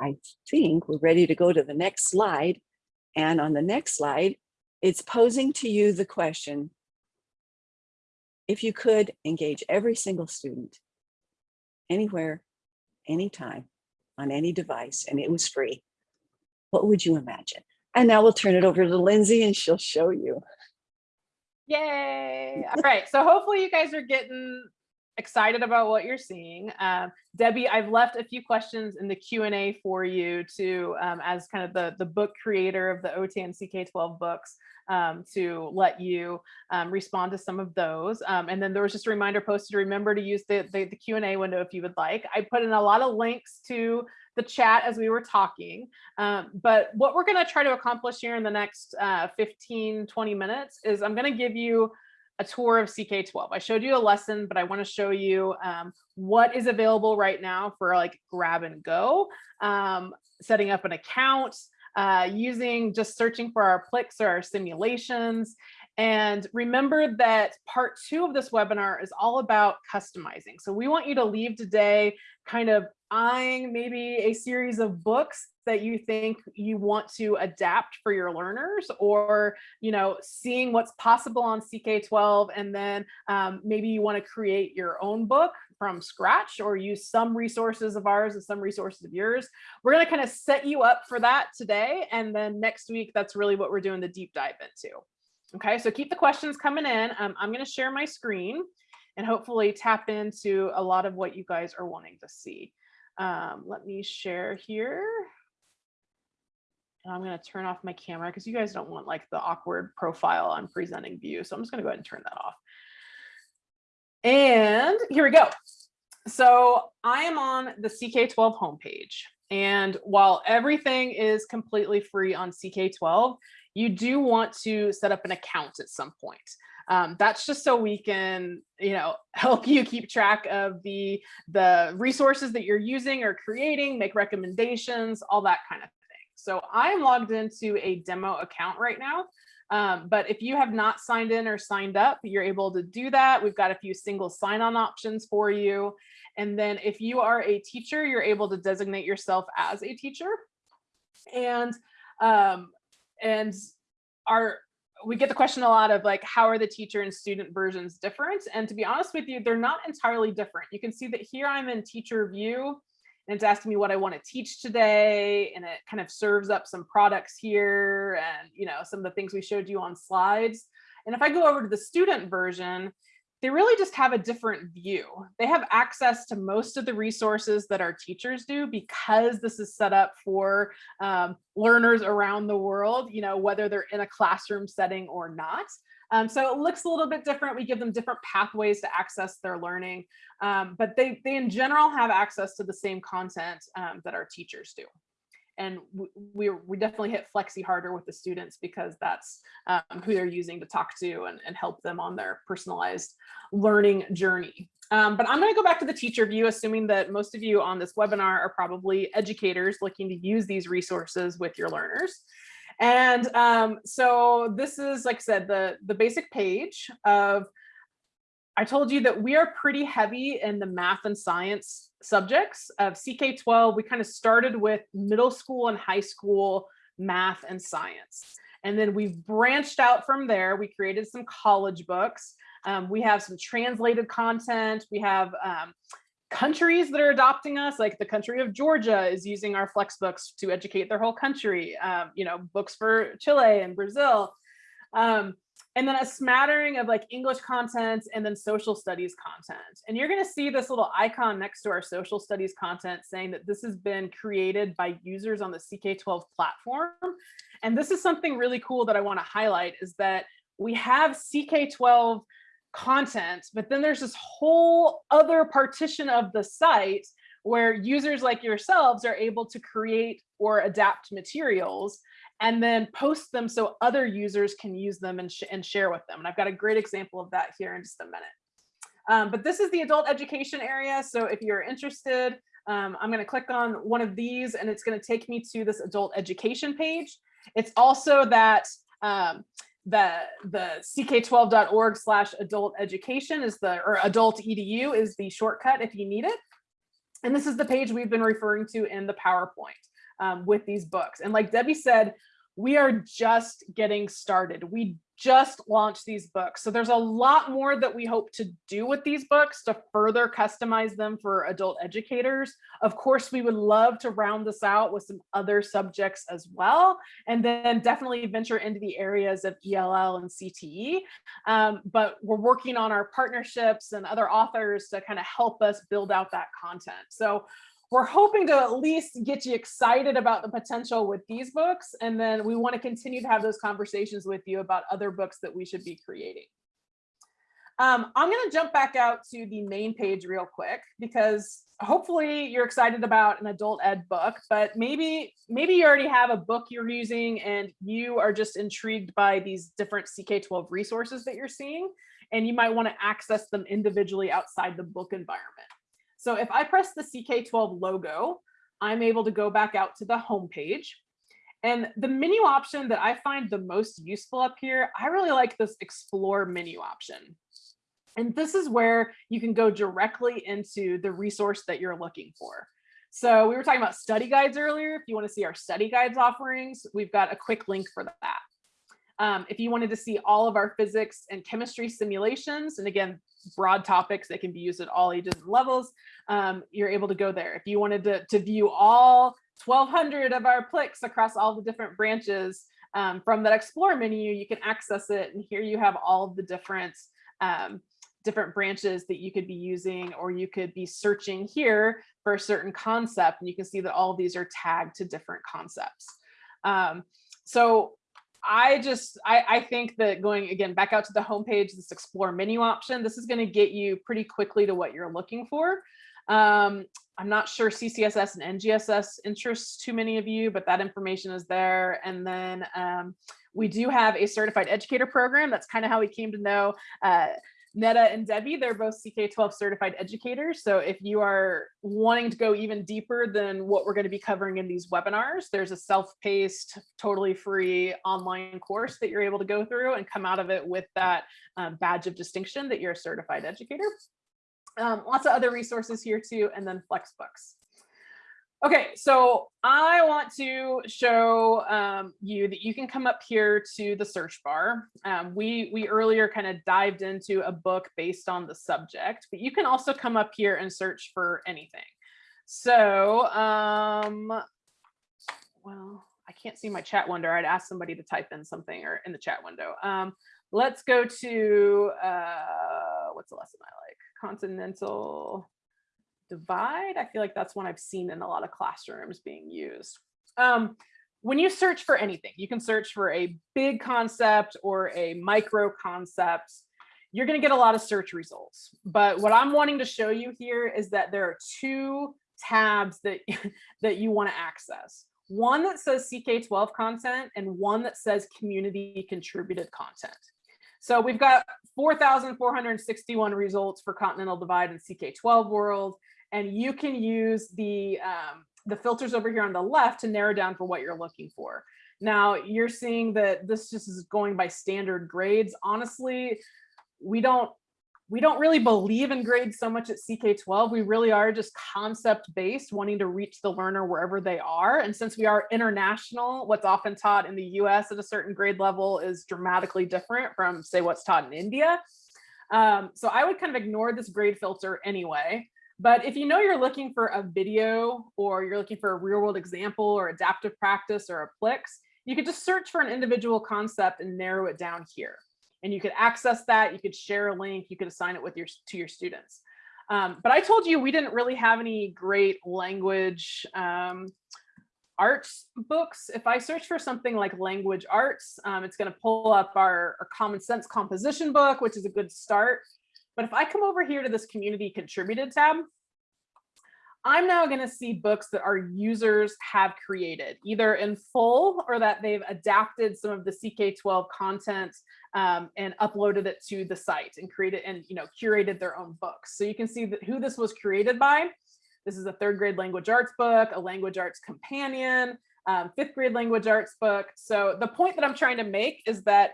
I think we're ready to go to the next slide. And on the next slide, it's posing to you the question, if you could engage every single student anywhere, anytime, on any device, and it was free, what would you imagine? And now we'll turn it over to Lindsay and she'll show you. Yay. All right. So hopefully you guys are getting excited about what you're seeing. Um, Debbie, I've left a few questions in the Q&A for you to, um, as kind of the, the book creator of the OTAN CK12 books, um, to let you um, respond to some of those. Um, and then there was just a reminder posted, to remember to use the, the, the Q&A window if you would like. I put in a lot of links to the chat as we were talking. Um, but what we're gonna try to accomplish here in the next uh, 15, 20 minutes is I'm gonna give you a tour of CK12. I showed you a lesson, but I want to show you um, what is available right now for like grab and go, um, setting up an account, uh, using just searching for our Plix or our simulations. And remember that part two of this webinar is all about customizing. So we want you to leave today kind of eyeing maybe a series of books that you think you want to adapt for your learners or you know seeing what's possible on ck12 and then um, maybe you want to create your own book from scratch or use some resources of ours and some resources of yours. We're going to kind of set you up for that today and then next week that's really what we're doing the deep dive into. Okay so keep the questions coming in. Um, i'm going to share my screen and hopefully tap into a lot of what you guys are wanting to see um, let me share here. And I'm going to turn off my camera because you guys don't want like the awkward profile on presenting view. So I'm just going to go ahead and turn that off. And here we go. So I am on the CK12 homepage. And while everything is completely free on CK12, you do want to set up an account at some point. Um, that's just so we can, you know, (laughs) help you keep track of the, the resources that you're using or creating, make recommendations, all that kind of thing. So I'm logged into a demo account right now. Um, but if you have not signed in or signed up, you're able to do that. We've got a few single sign-on options for you. And then if you are a teacher, you're able to designate yourself as a teacher. And um, and our we get the question a lot of like, how are the teacher and student versions different? And to be honest with you, they're not entirely different. You can see that here I'm in teacher view and it's asking me what I want to teach today. And it kind of serves up some products here and, you know, some of the things we showed you on slides. And if I go over to the student version, they really just have a different view. They have access to most of the resources that our teachers do because this is set up for um, learners around the world, you know, whether they're in a classroom setting or not. Um, so it looks a little bit different. We give them different pathways to access their learning, um, but they, they in general have access to the same content um, that our teachers do and we, we definitely hit flexi harder with the students because that's um, who they're using to talk to and, and help them on their personalized learning journey. Um, but I'm going to go back to the teacher view, assuming that most of you on this webinar are probably educators looking to use these resources with your learners. And um, so this is, like I said, the, the basic page of I told you that we are pretty heavy in the math and science subjects of CK12. We kind of started with middle school and high school math and science. And then we've branched out from there. We created some college books. Um, we have some translated content. We have um, countries that are adopting us, like the country of Georgia is using our flex books to educate their whole country. Um, you know, books for Chile and Brazil. Um, and then a smattering of like English content and then social studies content. And you're gonna see this little icon next to our social studies content saying that this has been created by users on the CK12 platform. And this is something really cool that I wanna highlight is that we have CK12 content, but then there's this whole other partition of the site where users like yourselves are able to create or adapt materials and then post them so other users can use them and, sh and share with them. And I've got a great example of that here in just a minute. Um, but this is the adult education area. So if you're interested, um, I'm going to click on one of these and it's going to take me to this adult education page. It's also that um, the the ck12.org slash adult education is the or adult edu is the shortcut if you need it. And this is the page we've been referring to in the PowerPoint um, with these books. And like Debbie said, we are just getting started. We just launched these books. So there's a lot more that we hope to do with these books to further customize them for adult educators. Of course, we would love to round this out with some other subjects as well, and then definitely venture into the areas of ELL and CTE. Um, but we're working on our partnerships and other authors to kind of help us build out that content. So we're hoping to at least get you excited about the potential with these books. And then we want to continue to have those conversations with you about other books that we should be creating. Um, I'm going to jump back out to the main page real quick because hopefully you're excited about an adult ed book, but maybe maybe you already have a book you're using and you are just intrigued by these different CK12 resources that you're seeing, and you might want to access them individually outside the book environment. So if I press the CK12 logo, I'm able to go back out to the home page. And the menu option that I find the most useful up here, I really like this explore menu option. And this is where you can go directly into the resource that you're looking for. So we were talking about study guides earlier. If you want to see our study guides offerings, we've got a quick link for that. Um, if you wanted to see all of our physics and chemistry simulations, and again, broad topics that can be used at all ages and levels, um, you're able to go there. If you wanted to, to view all 1200 of our PLIX across all the different branches um, from that explore menu, you can access it. And here you have all of the different um, different branches that you could be using, or you could be searching here for a certain concept. And you can see that all of these are tagged to different concepts. Um, so I just, I, I think that going again back out to the homepage, this explore menu option, this is going to get you pretty quickly to what you're looking for. Um, I'm not sure CCSS and NGSS interests too many of you, but that information is there. And then um, we do have a certified educator program. That's kind of how we came to know uh, Netta and Debbie, they're both CK12 certified educators. So if you are wanting to go even deeper than what we're going to be covering in these webinars, there's a self-paced, totally free online course that you're able to go through and come out of it with that um, badge of distinction that you're a certified educator. Um, lots of other resources here too, and then Flexbooks. Okay, so I want to show um, you that you can come up here to the search bar. Um, we, we earlier kind of dived into a book based on the subject, but you can also come up here and search for anything. So, um, well, I can't see my chat window. I'd ask somebody to type in something or in the chat window. Um, let's go to, uh, what's the lesson I like? Continental divide. I feel like that's one I've seen in a lot of classrooms being used. Um, when you search for anything, you can search for a big concept or a micro concept. You're going to get a lot of search results. But what I'm wanting to show you here is that there are two tabs that, (laughs) that you want to access. One that says CK12 content and one that says community contributed content. So we've got 4,461 results for Continental Divide and CK12 World and you can use the um, the filters over here on the left to narrow down for what you're looking for. Now you're seeing that this just is going by standard grades. Honestly, we don't we don't really believe in grades so much at CK12. We really are just concept based, wanting to reach the learner wherever they are. And since we are international, what's often taught in the US at a certain grade level is dramatically different from say what's taught in India. Um, so I would kind of ignore this grade filter anyway. But if you know you're looking for a video or you're looking for a real world example or adaptive practice or a PLIX, you could just search for an individual concept and narrow it down here. And you could access that, you could share a link, you could assign it with your to your students. Um, but I told you we didn't really have any great language um, arts books. If I search for something like language arts, um, it's going to pull up our, our common sense composition book, which is a good start. But if I come over here to this community contributed tab, I'm now going to see books that our users have created, either in full or that they've adapted some of the CK12 content um, and uploaded it to the site and created and you know curated their own books. So you can see who this was created by. This is a third grade language arts book, a language arts companion, um, fifth grade language arts book. So the point that I'm trying to make is that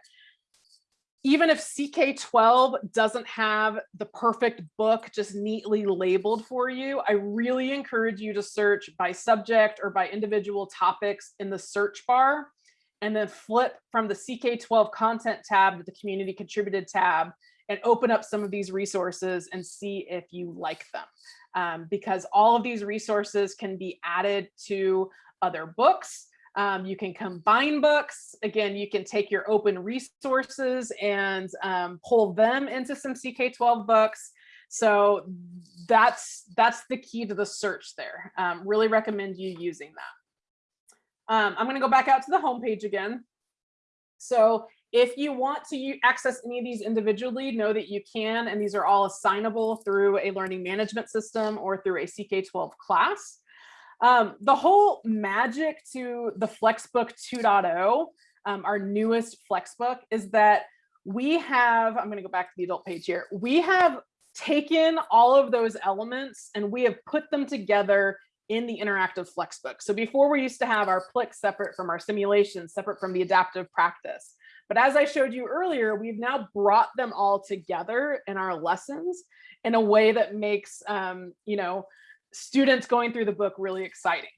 even if CK12 doesn't have the perfect book just neatly labeled for you, I really encourage you to search by subject or by individual topics in the search bar and then flip from the CK12 content tab to the community contributed tab and open up some of these resources and see if you like them. Um, because all of these resources can be added to other books um, you can combine books. Again, you can take your open resources and um, pull them into some CK12 books. So that's that's the key to the search there. Um, really recommend you using that. Um, I'm going to go back out to the homepage again. So if you want to access any of these individually, know that you can, and these are all assignable through a learning management system or through a CK12 class. Um, the whole magic to the Flexbook 2.0, um, our newest Flexbook, is that we have, I'm gonna go back to the adult page here, we have taken all of those elements and we have put them together in the interactive Flexbook. So before we used to have our PLIX separate from our simulations, separate from the adaptive practice. But as I showed you earlier, we've now brought them all together in our lessons in a way that makes, um, you know, students going through the book really exciting.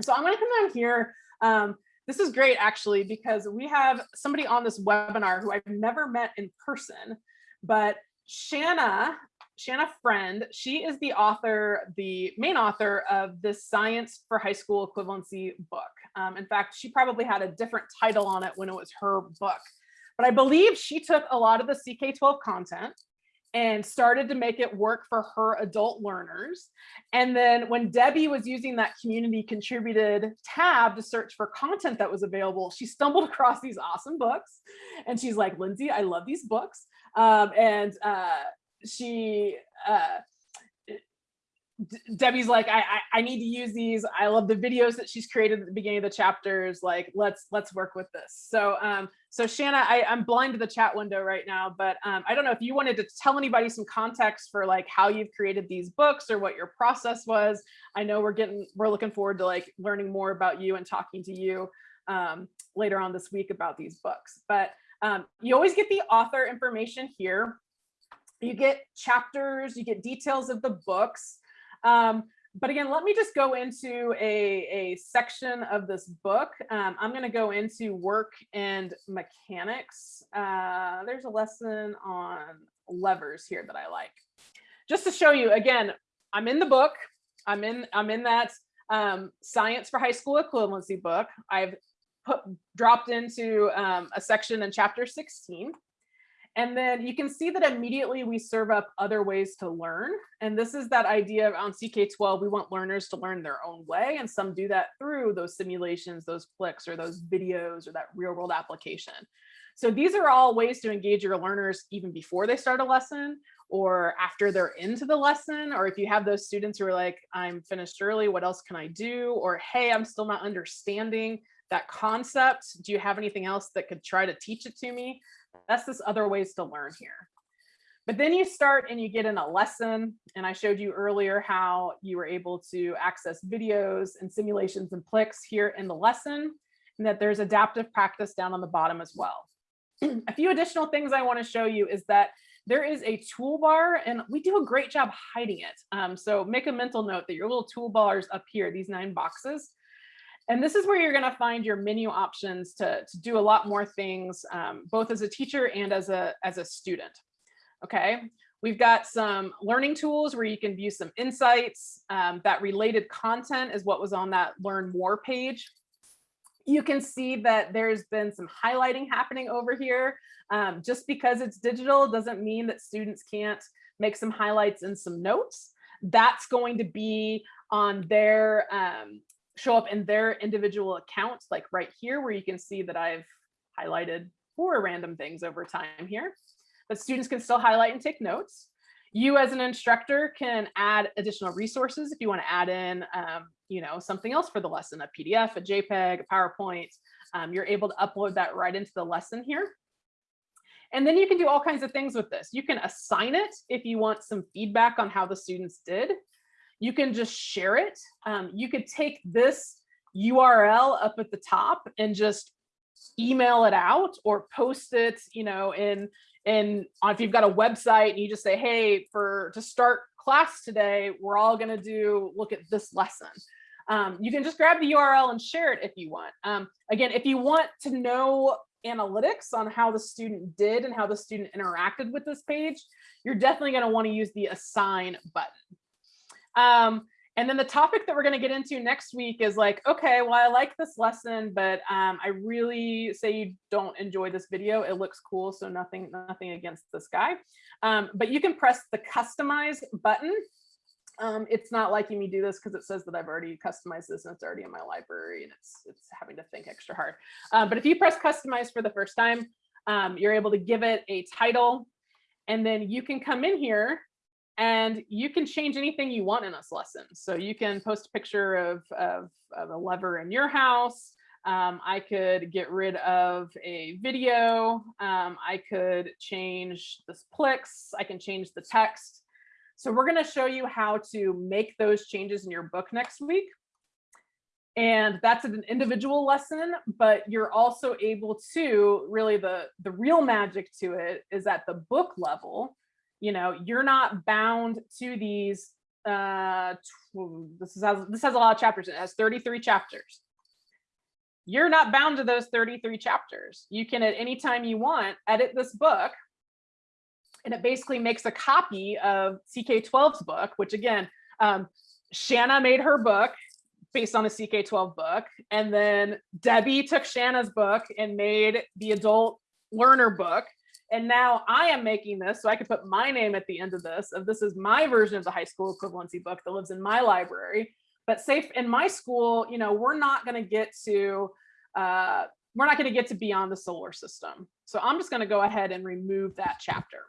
So I'm going to come down here. Um, this is great actually because we have somebody on this webinar who I've never met in person, but Shanna, Shanna Friend, she is the author, the main author of this Science for High School Equivalency book. Um, in fact, she probably had a different title on it when it was her book. But I believe she took a lot of the CK12 content and started to make it work for her adult learners. And then when Debbie was using that community contributed tab to search for content that was available, she stumbled (laughs) across these awesome books. And she's like, Lindsay, I love these books. Um, and uh, she, uh, Debbie's like, I, I, I need to use these. I love the videos that she's created at the beginning of the chapters. Like, let's let's work with this. So um, so Shanna, I, I'm blind to the chat window right now, but um, I don't know if you wanted to tell anybody some context for like how you've created these books or what your process was. I know we're getting we're looking forward to like learning more about you and talking to you um, later on this week about these books. But um, you always get the author information here. You get chapters, you get details of the books. Um, but again, let me just go into a, a section of this book. Um, I'm going to go into work and mechanics. Uh, there's a lesson on levers here that I like. Just to show you, again, I'm in the book. I'm in, I'm in that um, science for high school equivalency book. I've put, dropped into um, a section in chapter 16. And then you can see that immediately we serve up other ways to learn. And this is that idea of on CK12, we want learners to learn their own way. And some do that through those simulations, those PLIX, or those videos, or that real world application. So these are all ways to engage your learners even before they start a lesson or after they're into the lesson, or if you have those students who are like, I'm finished early, what else can I do? Or, hey, I'm still not understanding that concept. Do you have anything else that could try to teach it to me? That's this other ways to learn here. But then you start and you get in a lesson. And I showed you earlier how you were able to access videos and simulations and PLIX here in the lesson, and that there's adaptive practice down on the bottom as well. a few additional things I wanna show you is that there is a toolbar and we do a great job hiding it. Um, so make a mental note that your little toolbars up here, these nine boxes, and this is where you're going to find your menu options to, to do a lot more things, um, both as a teacher and as a, as a student. Okay, we've got some learning tools where you can view some insights. Um, that related content is what was on that learn more page. You can see that there's been some highlighting happening over here. Um, just because it's digital doesn't mean that students can't make some highlights and some notes. That's going to be on their um, show up in their individual accounts, like right here, where you can see that I've highlighted four random things over time here. But students can still highlight and take notes. You as an instructor can add additional resources if you want to add in, um, you know, something else for the lesson, a PDF, a JPEG, a PowerPoint. Um, you're able to upload that right into the lesson here. And then you can do all kinds of things with this. You can assign it if you want some feedback on how the students did. You can just share it. Um, you could take this URL up at the top and just email it out or post it, you know, in in if you've got a website and you just say, hey, for to start class today, we're all going to do look at this lesson. Um, you can just grab the URL and share it if you want. Um, again, if you want to know analytics on how the student did and how the student interacted with this page, you're definitely going to want to use the assign button. Um, and then the topic that we're going to get into next week is like, okay, well, I like this lesson, but um, I really say you don't enjoy this video. It looks cool, so nothing, nothing against this guy. Um, but you can press the customize button. Um, it's not liking me do this because it says that I've already customized this and it's already in my library and it's it's having to think extra hard. Uh, but if you press customize for the first time, um, you're able to give it a title and then you can come in here and you can change anything you want in this lesson. So you can post a picture of, of, of a lever in your house. Um, I could get rid of a video. Um, I could change this Plix. I can change the text. So we're going to show you how to make those changes in your book next week. And that's an individual lesson, but you're also able to really the, the real magic to it is at the book level you know, you're not bound to these. Uh, this has this has a lot of chapters. It has 33 chapters. You're not bound to those 33 chapters. You can at any time you want edit this book, and it basically makes a copy of CK12's book, which again, um, Shanna made her book based on a CK12 book. And then Debbie took Shanna's book and made the adult learner book. And now I am making this so I could put my name at the end of this. Of this is my version of the high school equivalency book that lives in my library. But safe in my school, you know, we're not going to get to uh, we're not going to get to beyond the solar system. So I'm just going to go ahead and remove that chapter.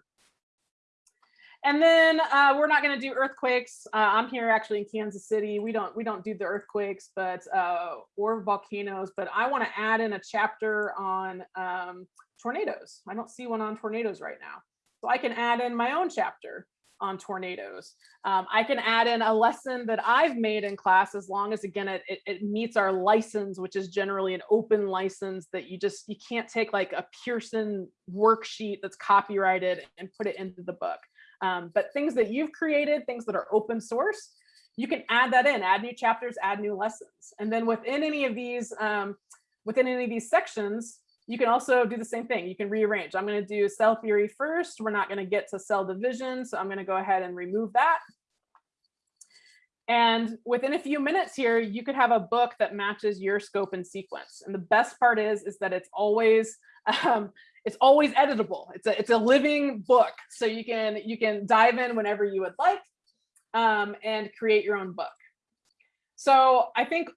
And then uh, we're not going to do earthquakes. Uh, I'm here actually in Kansas City. We don't we don't do the earthquakes, but uh, or volcanoes. But I want to add in a chapter on um, tornadoes. I don't see one on tornadoes right now. So I can add in my own chapter on tornadoes. Um, I can add in a lesson that I've made in class as long as again it, it, it, meets our license, which is generally an open license that you just you can't take like a Pearson worksheet that's copyrighted and put it into the book. Um, but things that you've created, things that are open source, you can add that in, add new chapters, add new lessons. And then within any of these, um, within any of these sections, you can also do the same thing. You can rearrange. I'm going to do cell theory first. We're not going to get to cell division. So I'm going to go ahead and remove that. And within a few minutes here, you could have a book that matches your scope and sequence. And the best part is, is that it's always, um, it's always editable. It's a, it's a living book. So you can, you can dive in whenever you would like um, and create your own book. So I think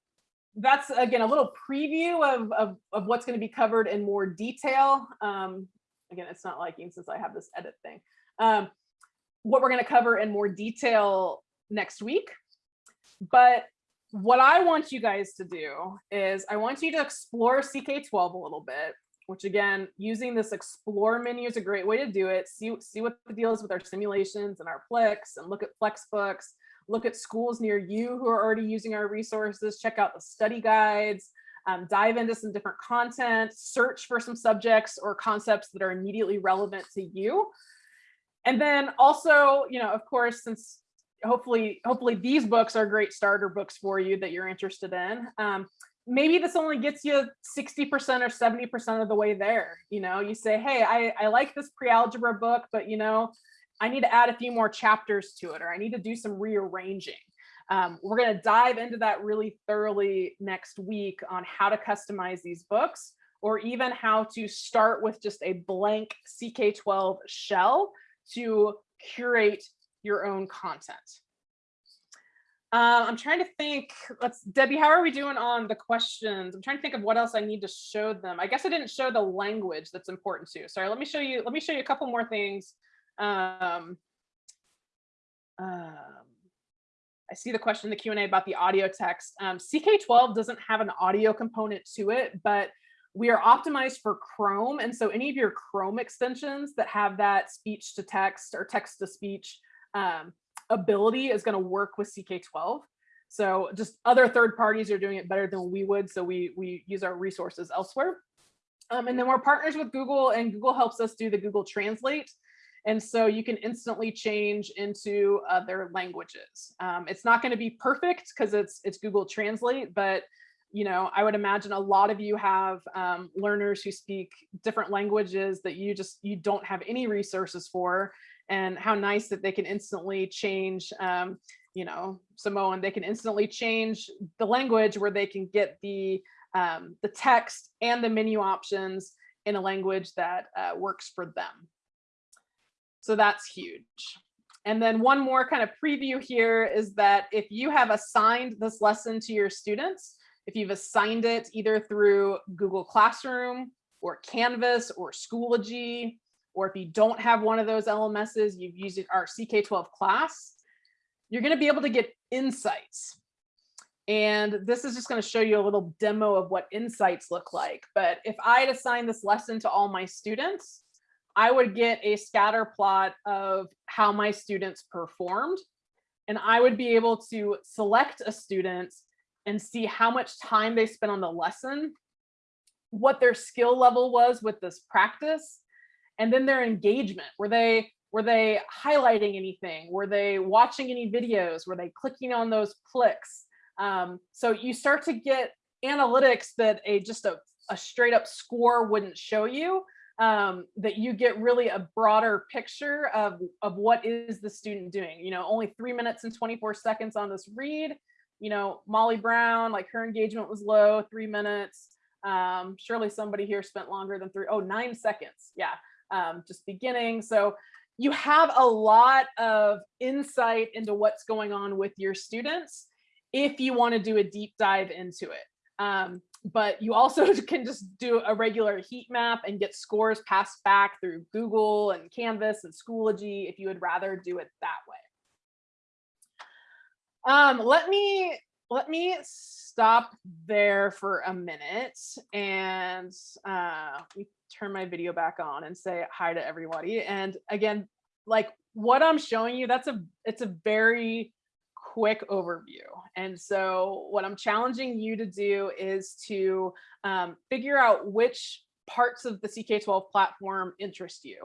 that's again a little preview of, of, of what's going to be covered in more detail. Um, again, it's not liking since I have this edit thing. Um, what we're going to cover in more detail next week. But what I want you guys to do is I want you to explore CK12 a little bit, which again, using this explore menu is a great way to do it. See, see what the deal is with our simulations and our PLIX and look at Flexbooks look at schools near you who are already using our resources, check out the study guides, um, dive into some different content, search for some subjects or concepts that are immediately relevant to you. And then also, you know, of course, since hopefully, hopefully these books are great starter books for you that you're interested in. Um, maybe this only gets you 60% or 70% of the way there. You know, you say, hey, I, I like this pre-algebra book, but you know, I need to add a few more chapters to it, or I need to do some rearranging. Um, we're going to dive into that really thoroughly next week on how to customize these books, or even how to start with just a blank CK12 shell to curate your own content. Uh, I'm trying to think, let's, Debbie, how are we doing on the questions? I'm trying to think of what else I need to show them. I guess I didn't show the language that's important too. Sorry, let me show you, let me show you a couple more things um, um, I see the question in the Q&A about the audio text. Um, CK12 doesn't have an audio component to it, but we are optimized for Chrome. And so any of your Chrome extensions that have that speech to text or text to speech um, ability is going to work with CK12. So just other third parties are doing it better than we would. So we, we use our resources elsewhere. Um, and then we're partners with Google and Google helps us do the Google Translate. And so you can instantly change into other languages. Um, it's not going to be perfect because it's it's Google Translate, but you know, I would imagine a lot of you have um, learners who speak different languages that you just you don't have any resources for, and how nice that they can instantly change. Um, you know, Samoan, they can instantly change the language where they can get the um, the text and the menu options in a language that uh, works for them. So that's huge. And then one more kind of preview here is that if you have assigned this lesson to your students, if you've assigned it either through Google Classroom or Canvas or Schoology, or if you don't have one of those LMSs, you've used our CK12 class, you're going to be able to get insights. And this is just going to show you a little demo of what insights look like. But if I had assigned this lesson to all my students, I would get a scatter plot of how my students performed. And I would be able to select a student and see how much time they spent on the lesson, what their skill level was with this practice, and then their engagement. Were they were they highlighting anything? Were they watching any videos? Were they clicking on those PLIX? Um, so you start to get analytics that a just a, a straight up score wouldn't show you um, that you get really a broader picture of, of what is the student doing. You know, only three minutes and 24 seconds on this read. You know, Molly Brown, like her engagement was low, three minutes. Um, surely somebody here spent longer than three, oh, nine seconds. Yeah, um, just beginning. So you have a lot of insight into what's going on with your students if you want to do a deep dive into it. Um, but you also (laughs) can just do a regular heat map and get scores passed back through Google and Canvas and Schoology if you would rather do it that way. Um, let me let me stop there for a minute and uh, turn my video back on and say hi to everybody. And again, like what I'm showing you, that's a it's a very quick overview. And so what I'm challenging you to do is to um, figure out which parts of the CK12 platform interest you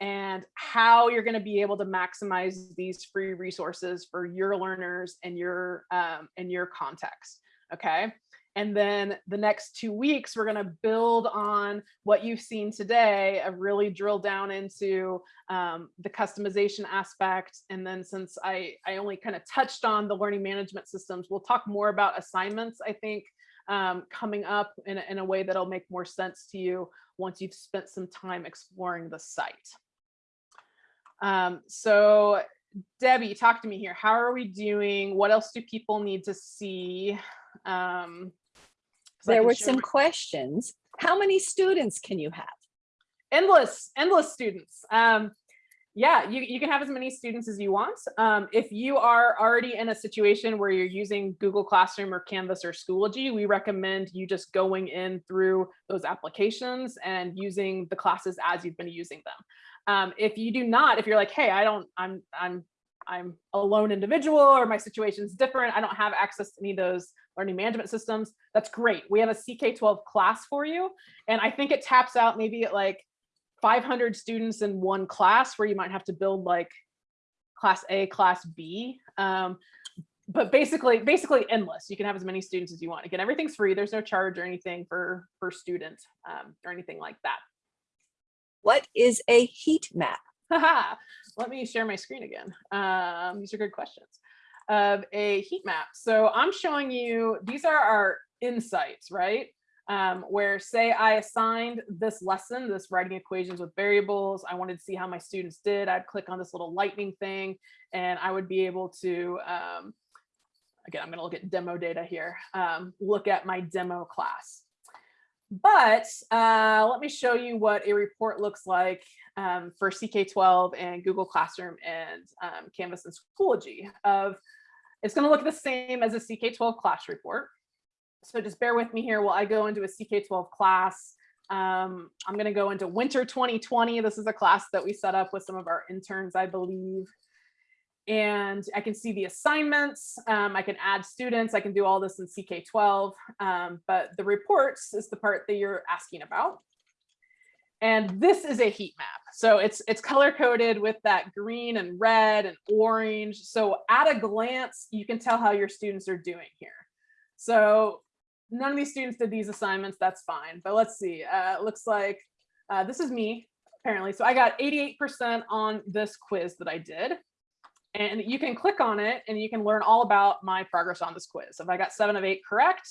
and how you're going to be able to maximize these free resources for your learners and your um, and your context. Okay. And then the next two weeks, we're going to build on what you've seen today, and really drill down into um, the customization aspect. And then since I, I only kind of touched on the learning management systems, we'll talk more about assignments, I think, um, coming up in a, in a way that'll make more sense to you once you've spent some time exploring the site. Um, so Debbie, talk to me here. How are we doing? What else do people need to see? Um, there were some questions. How many students can you have? Endless, endless students. Um, yeah, you, you can have as many students as you want. Um, if you are already in a situation where you're using Google Classroom or Canvas or Schoology, we recommend you just going in through those applications and using the classes as you've been using them. Um, if you do not, if you're like, hey, I don't, I'm, I'm I'm a lone individual or my situation's different. I don't have access to any of those learning management systems. That's great. We have a CK12 class for you. And I think it taps out maybe at like 500 students in one class where you might have to build like class A, class B. Um, but basically, basically endless. You can have as many students as you want. Again, everything's free. There's no charge or anything for, for student um, or anything like that. What is a heat map? (laughs) Let me share my screen again. Um, these are good questions. Of a heat map. So I'm showing you, these are our insights, right? Um, where say I assigned this lesson, this writing equations with variables. I wanted to see how my students did. I'd click on this little lightning thing and I would be able to, um, again, I'm gonna look at demo data here, um, look at my demo class. but uh, let me show you what a report looks like um, for CK12 and Google Classroom and um, Canvas and Schoology of, it's gonna look the same as a CK12 class report. So just bear with me here while I go into a CK12 class. Um, I'm gonna go into winter 2020. This is a class that we set up with some of our interns, I believe. And I can see the assignments. Um, I can add students. I can do all this in CK12. Um, but the reports is the part that you're asking about. And this is a heat map. So it's it's color coded with that green and red and orange. So at a glance, you can tell how your students are doing here. So none of these students did these assignments. That's fine. But let's see. Uh, it looks like uh, this is me apparently. So I got 88% on this quiz that I did. And you can click on it and you can learn all about my progress on this quiz. If I got seven of eight correct,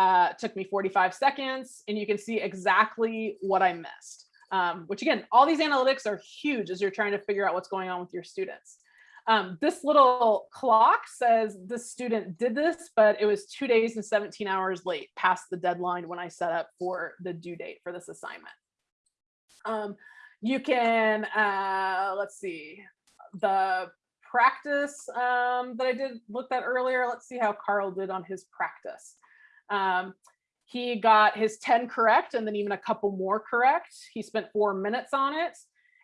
uh, took me 45 seconds and you can see exactly what I missed. Um, which again, all these analytics are huge as you're trying to figure out what's going on with your students. Um, this little clock says the student did this, but it was two days and 17 hours late past the deadline when I set up for the due date for this assignment. Um, you can, uh, let's see, the practice um, that I did looked at earlier. Let's see how Carl did on his practice. Um, he got his 10 correct and then even a couple more correct. He spent four minutes on it.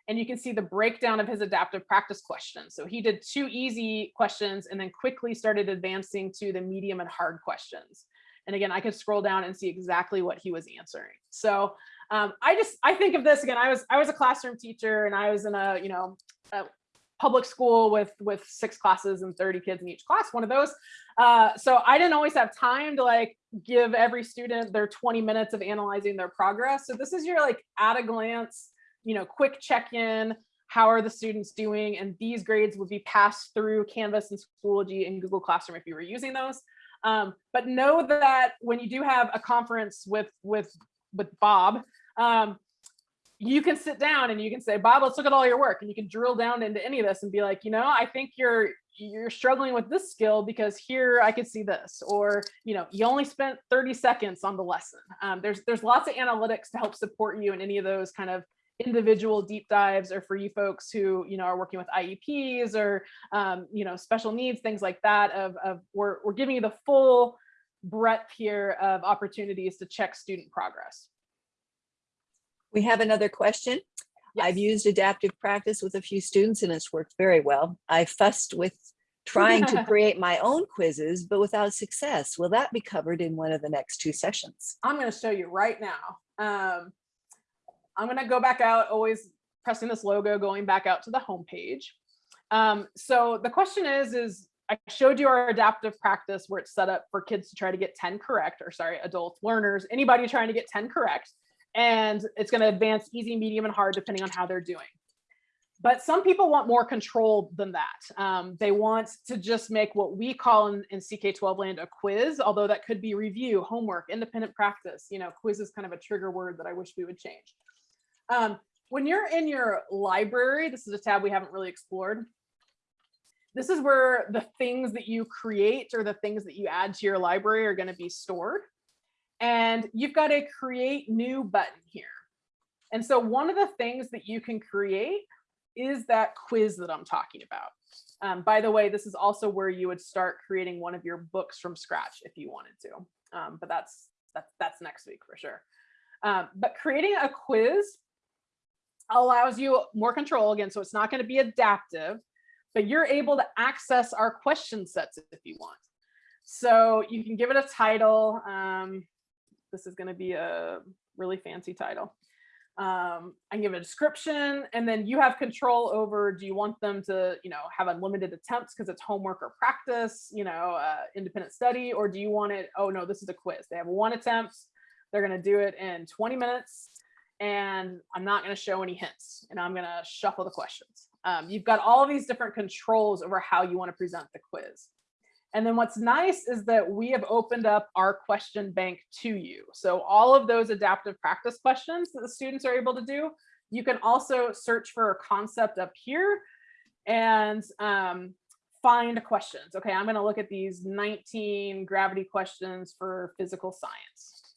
And you can see the breakdown of his adaptive practice questions. So he did two easy questions and then quickly started advancing to the medium and hard questions. And again, I could scroll down and see exactly what he was answering. So um, I just, I think of this again, I was, I was a classroom teacher and I was in a, you know, a public school with, with six classes and 30 kids in each class, one of those. Uh, so I didn't always have time to like give every student their 20 minutes of analyzing their progress. So this is your like at a glance, you know, quick check-in, how are the students doing? And these grades would be passed through Canvas and Schoology and Google Classroom if you were using those. Um, but know that when you do have a conference with with with Bob, um, you can sit down and you can say, Bob, let's look at all your work. And you can drill down into any of this and be like, you know, I think you're you're struggling with this skill because here I could see this, or, you know, you only spent 30 seconds on the lesson. Um, there's there's lots of analytics to help support you in any of those kind of individual deep dives or for you folks who you know are working with IEPs or um, you know special needs things like that of, of we're, we're giving you the full breadth here of opportunities to check student progress. We have another question. I've used adaptive practice with a few students and it's worked very well. I fussed with (laughs) trying to create my own quizzes, but without success. Will that be covered in one of the next two sessions? I'm going to show you right now. Um, I'm going to go back out, always pressing this logo, going back out to the home page. Um, so the question is, is I showed you our adaptive practice where it's set up for kids to try to get 10 correct, or sorry, adult learners, anybody trying to get 10 correct. And it's going to advance easy, medium, and hard depending on how they're doing. But some people want more control than that. Um, they want to just make what we call in, in CK12 land a quiz, although that could be review, homework, independent practice. You know, quiz is kind of a trigger word that I wish we would change. Um, when you're in your library, this is a tab we haven't really explored. This is where the things that you create or the things that you add to your library are going to be stored. And you've got a create new button here. And so one of the things that you can create is that quiz that I'm talking about. Um, by the way, this is also where you would start creating one of your books from scratch if you wanted to. Um, but that's, that's, that's next week for sure. Um, but creating a quiz allows you more control again. So it's not going to be adaptive, but you're able to access our question sets if you want. So you can give it a title. Um, this is going to be a really fancy title. Um, I give a description and then you have control over, do you want them to, you know, have unlimited attempts because it's homework or practice, you know, uh, independent study, or do you want it, oh no, this is a quiz. They have one attempt. They're going to do it in 20 minutes and I'm not going to show any hints and I'm going to shuffle the questions. Um, you've got all these different controls over how you want to present the quiz. And then what's nice is that we have opened up our question bank to you. So all of those adaptive practice questions that the students are able to do, you can also search for a concept up here and um, find questions. Okay, I'm going to look at these 19 gravity questions for physical science.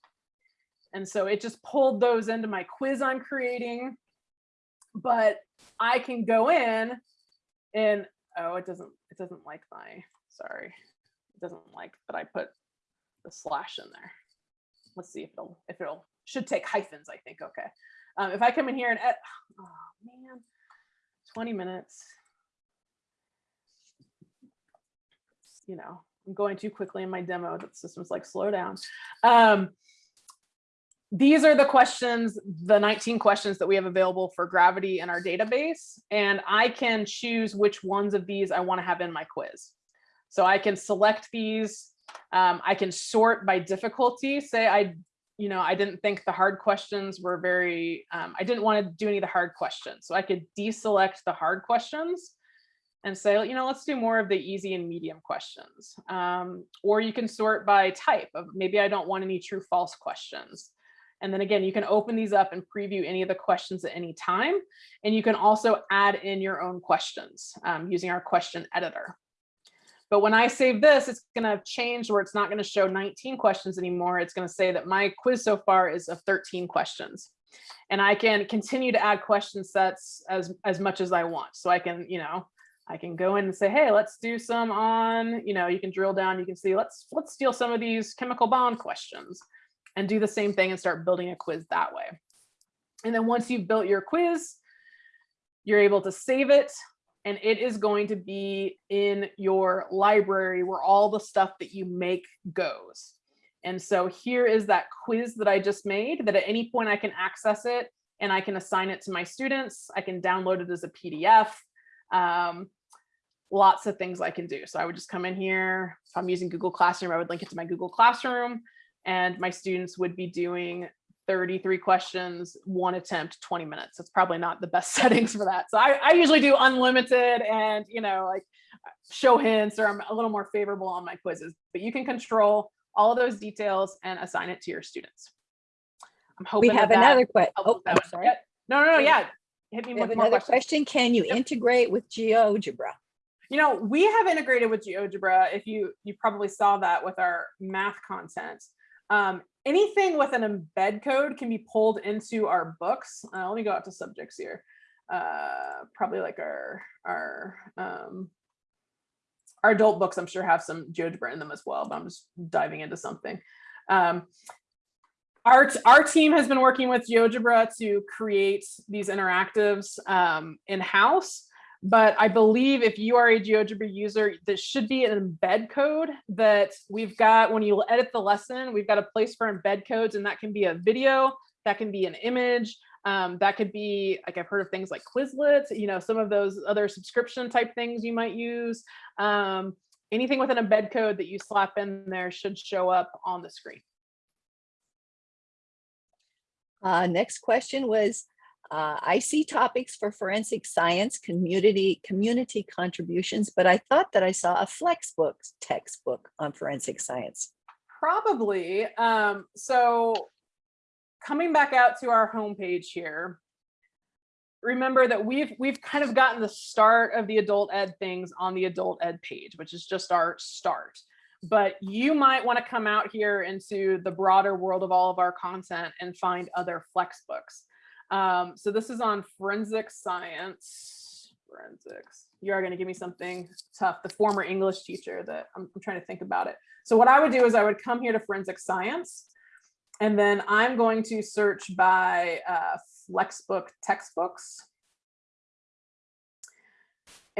And so it just pulled those into my quiz I'm creating. But I can go in and, oh, it doesn't, it doesn't like my, sorry. Doesn't like that I put the slash in there. Let's see if it'll, if it'll, should take hyphens, I think, okay. Um, if I come in here and, oh man, 20 minutes. You know, I'm going too quickly in my demo that the system's like, slow down. Um, these are the questions, the 19 questions that we have available for gravity in our database. And I can choose which ones of these I wanna have in my quiz. So I can select these. Um, I can sort by difficulty. Say I, you know, I didn't think the hard questions were very, um, I didn't want to do any of the hard questions. So I could deselect the hard questions and say, you know, let's do more of the easy and medium questions. Um, or you can sort by type of maybe I don't want any true false questions. And then again, you can open these up and preview any of the questions at any time. And you can also add in your own questions um, using our question editor. But when I save this, it's going to change where it's not going to show 19 questions anymore. It's going to say that my quiz so far is of 13 questions. And I can continue to add question sets as, as much as I want. So I can, you know, I can go in and say, hey, let's do some on, you know, you can drill down, you can see, let's, let's steal some of these chemical bond questions and do the same thing and start building a quiz that way. And then once you've built your quiz, you're able to save it and it is going to be in your library where all the stuff that you make goes. And so here is that quiz that I just made that at any point I can access it and I can assign it to my students. I can download it as a PDF. Um, lots of things I can do. So I would just come in here. If I'm using Google Classroom, I would link it to my Google Classroom and my students would be doing 33 questions, one attempt, 20 minutes. It's probably not the best (laughs) settings for that. So I, I usually do unlimited and, you know, like show hints or I'm a little more favorable on my quizzes, but you can control all of those details and assign it to your students. I'm hoping We have that another question. Oh, I'm sorry. No, no, no, yeah. Hit me We with another question. Can you Yep. integrate with GeoGebra? You know, we have integrated with GeoGebra. If you you probably saw that with our math content. Um, anything with an embed code can be pulled into our books. Uh, let me go out to subjects here. Uh, probably like our our um, our adult books. I'm sure have some GeoGebra in them as well. But I'm just diving into something. Um, our, our team has been working with GeoGebra to create these interactives um, in-house. But I believe if you are a GeoGebra user, this should be an embed code that we've got when you edit the lesson, we've got a place for embed codes and that can be a video, that can be an image, um, that could be like I've heard of things like Quizlet, you know, some of those other subscription type things you might use. Um, anything with an embed code that you slap in there should show up on the screen. Uh, next question was, uh, I see topics for forensic science, community, community contributions, but I thought that I saw a Flexbook textbook on forensic science. Probably. Um, so coming back out to our homepage here, remember that we've we've kind of gotten the start of the adult ed things on the adult ed page, which is just our start. But you might want to come out here into the broader world of all of our content and find other flex books. Um, so this is on forensic science. Forensics. You are going to give me something tough. The former English teacher that I'm, I'm trying to think about it. So what I would do is I would come here to forensic science, and then I'm going to search by uh, Flexbook textbooks.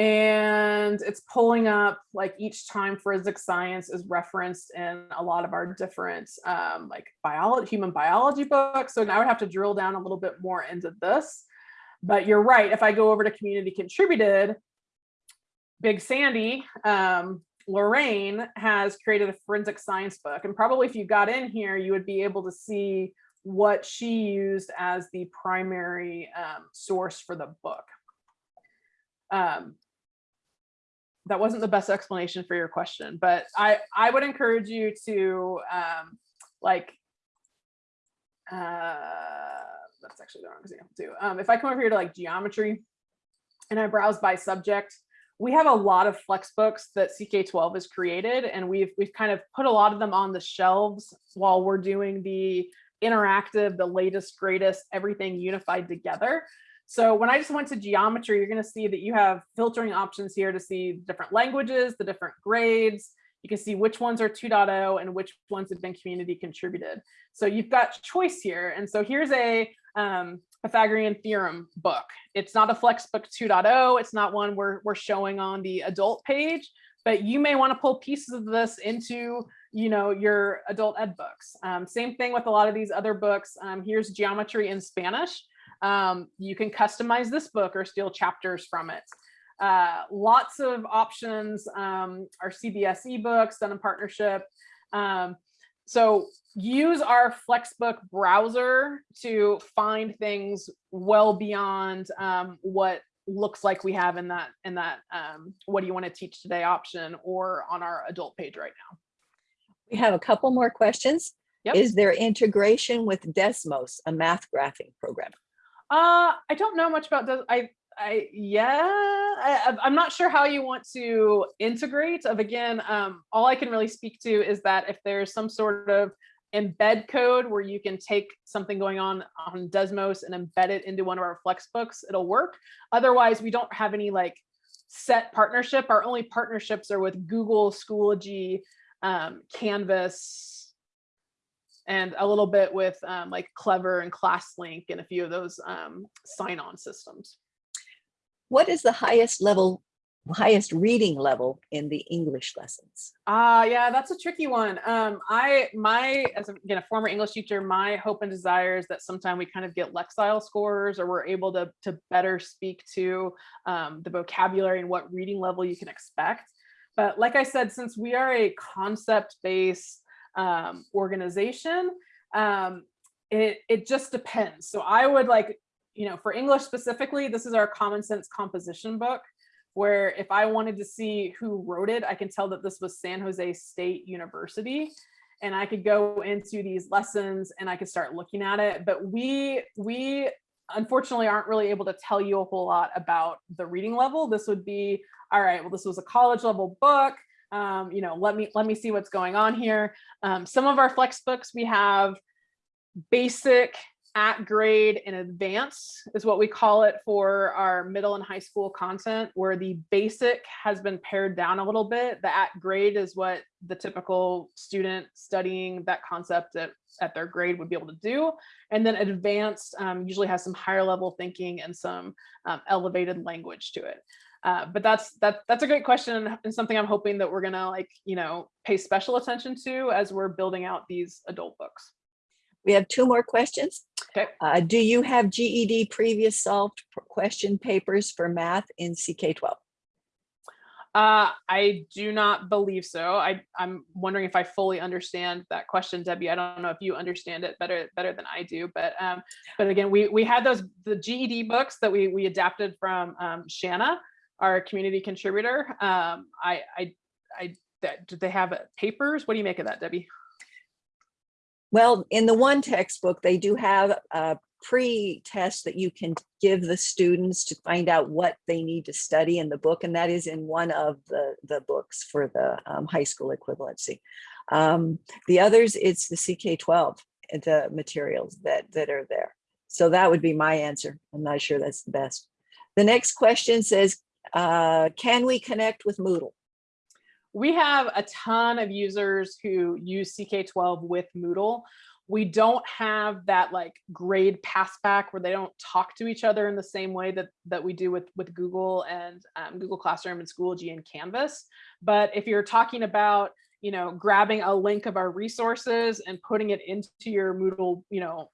And it's pulling up like each time forensic science is referenced in a lot of our different um, like biology, human biology books. So now I would have to drill down a little bit more into this. But you're right, if I go over to community contributed, Big Sandy, um, Lorraine has created a forensic science book. And probably if you got in here, you would be able to see what she used as the primary um, source for the book. Um, that wasn't the best explanation for your question, but I, I would encourage you to um, like, uh, that's actually the wrong example too. Um, if I come over here to like geometry and I browse by subject, we have a lot of flex books that CK12 has created and we've we've kind of put a lot of them on the shelves while we're doing the interactive, the latest, greatest, everything unified together. So when I just went to geometry, you're going to see that you have filtering options here to see different languages, the different grades. You can see which ones are 2.0 and which ones have been community contributed. So you've got choice here. And so here's a um, Pythagorean theorem book. It's not a Flexbook 2.0. It's not one we're, we're showing on the adult page, but you may want to pull pieces of this into you know, your adult ed books. Um, same thing with a lot of these other books. Um, here's geometry in Spanish. Um, you can customize this book or steal chapters from it. Uh, lots of options um, our CBSE books done in partnership. Um, so use our Flexbook browser to find things well beyond um, what looks like we have in that in that um, what do you want to teach today option or on our adult page right now. We have a couple more questions. Yep. Is there integration with Desmos, a math graphing program? Uh, I don't know much about this. I, I, yeah, I, I'm not sure how you want to integrate of again, um, all I can really speak to is that if there's some sort of embed code where you can take something going on on Desmos and embed it into one of our Flexbooks, it'll work. Otherwise, we don't have any like set partnership. Our only partnerships are with Google, Schoology, um, Canvas, and a little bit with um, like Clever and ClassLink and a few of those um, sign-on systems. What is the highest level, highest reading level in the English lessons? Ah, yeah, that's a tricky one. Um, I, my, as a, again, a former English teacher, my hope and desire is that sometime we kind of get Lexile scores or we're able to, to better speak to um, the vocabulary and what reading level you can expect. But like I said, since we are a concept-based um, organization, um, it, it just depends. So I would like, you know, for English specifically, this is our common sense composition book, where if I wanted to see who wrote it, I can tell that this was San Jose State University. And I could go into these lessons and I could start looking at it. But we, we unfortunately aren't really able to tell you a whole lot about the reading level. This would be, all right, well, this was a college level book. Um, you know, let me let me see what's going on here. Um, some of our flex books we have basic at grade and advanced is what we call it for our middle and high school content where the basic has been pared down a little bit. The at grade is what the typical student studying that concept at, at their grade would be able to do. And then advanced um, usually has some higher level thinking and some um, elevated language to it. Uh, but that's that that's a great question and something I'm hoping that we're gonna like, you know, pay special attention to as we're building out these adult books. We have two more questions. Okay. Uh, do you have GED previous solved question papers for math in CK12? Uh, I do not believe so. I, I'm wondering if I fully understand that question, Debbie. I don't know if you understand it better better than I do, but um, but again, we we had those the GED books that we we adapted from um, Shanna, our community contributor. Um, I I I that, did they have papers? What do you make of that, Debbie? Well, in the one textbook, they do have a pre-test that you can give the students to find out what they need to study in the book. And that is in one of the, the books for the um, high school equivalency. Um, the others, it's the CK12, the materials that, that are there. So that would be my answer. I'm not sure that's the best. The next question says, uh, can we connect with Moodle? we have a ton of users who use CK12 with Moodle. We don't have that like grade passback where they don't talk to each other in the same way that, that we do with, with Google and um, Google Classroom and Schoology and Canvas. But if you're talking about, you know, grabbing a link of our resources and putting it into your Moodle, you know,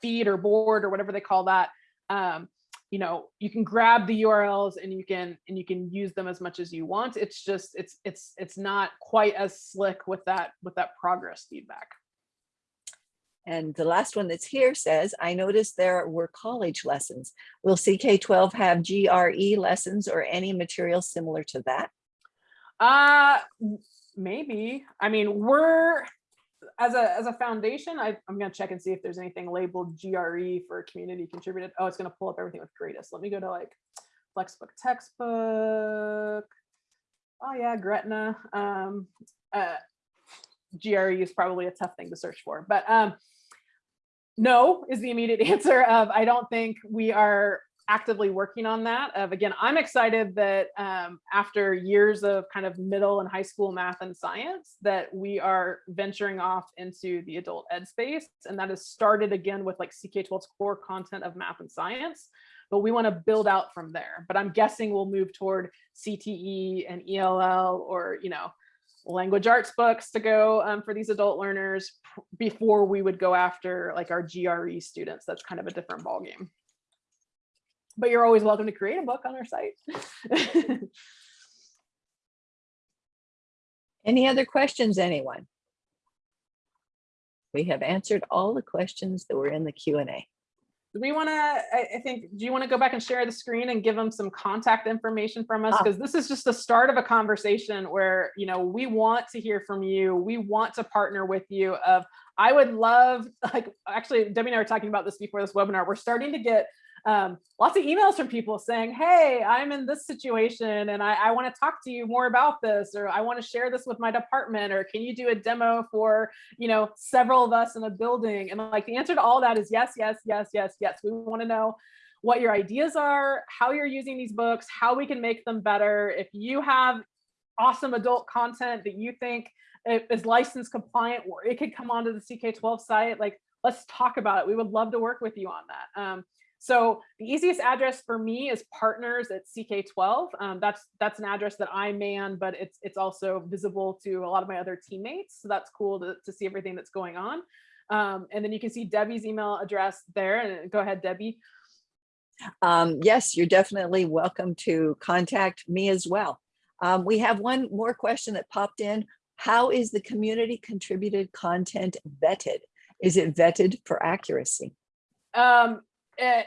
feed or board or whatever they call that, um, you know you can grab the urls and you can and you can use them as much as you want it's just it's it's it's not quite as slick with that with that progress feedback And the last one that's here says, I noticed there were college lessons. Will CK12 have GRE lessons or any material similar to that? uh maybe i mean we're as a as a foundation I, i'm going to check and see if there's anything labeled gre for community contributed. Oh it's going to pull up everything with greatest. Let me go to like flexbook textbook. Oh yeah gretna. Um uh gre is probably a tough thing to search for but um no is the immediate (laughs) answer of I don't think we are actively working on that. Of again, I'm excited that um, after years of kind of middle and high school math and science, that we are venturing off into the adult ed space, and that has started again with like CK12's core content of math and science. But we want to build out from there. But I'm guessing we'll move toward CTE and ELL or you know language arts books to go um, for these adult learners before we would go after like our GRE students. That's kind of a different ballgame. But you're always welcome to create a book on our site. (laughs) Any other questions, anyone? We have answered all the questions that were in the Q and A. Do we want to, I, think, do you want to go back and share the screen and give them some contact information from us? Ah. Because this is just the start of a conversation where, you know, we want to hear from you. We want to partner with you of, I would love, like, actually, Debbie and I were talking about this before this webinar. We're starting to get um, lots of emails from people saying, hey, I'm in this situation and I, I want to talk to you more about this, or I want to share this with my department, or can you do a demo for, you know, several of us in a building? And like the answer to all that is yes, yes, yes, yes, yes. We want to know what your ideas are, how you're using these books, how we can make them better. If you have awesome adult content that you think is license compliant or it could come onto the CK12 site, like let's talk about it. We would love to work with you on that. Um, so the easiest address for me is partners at CK12. Um, that's that's an address that I man, but it's it's also visible to a lot of my other teammates. So that's cool to, to see everything that's going on. Um, and then you can see Debbie's email address there. And go ahead, Debbie. Um, yes, you're definitely welcome to contact me as well. Um, we have one more question that popped in. How is the community contributed content vetted? Is it vetted for accuracy? Um, eh,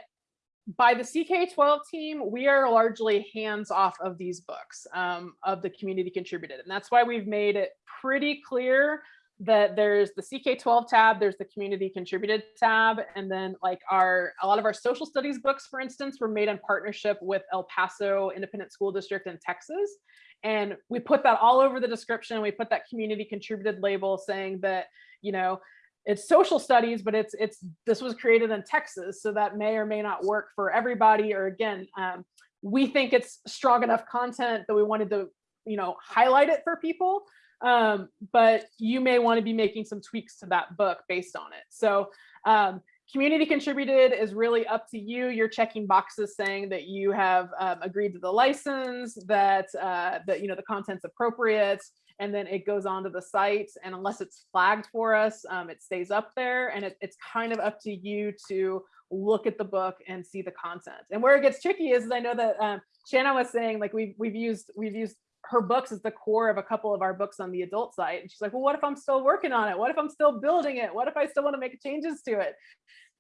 by the CK12 team, we are largely hands off of these books um, of the community contributed. And that's why we've made it pretty clear that there's the CK12 tab, there's the community contributed tab, and then like our, a lot of our social studies books, for instance, were made in partnership with El Paso Independent School District in Texas. And we put that all over the description. We put that community contributed label saying that, you know, it's social studies, but it's it's this was created in Texas, so that may or may not work for everybody. Or again, um, we think it's strong enough content that we wanted to, you know, highlight it for people. Um, but you may want to be making some tweaks to that book based on it. So um, community contributed is really up to you. You're checking boxes saying that you have um, agreed to the license, that uh, that you know the content's appropriate, and then it goes onto the site. And unless it's flagged for us, um, it stays up there. And it, it's kind of up to you to look at the book and see the content. And where it gets tricky is, is I know that um, Shanna was saying like we've we've used we've used her books as the core of a couple of our books on the adult site. And she's like, well, what if I'm still working on it? What if I'm still building it? What if I still want to make changes to it?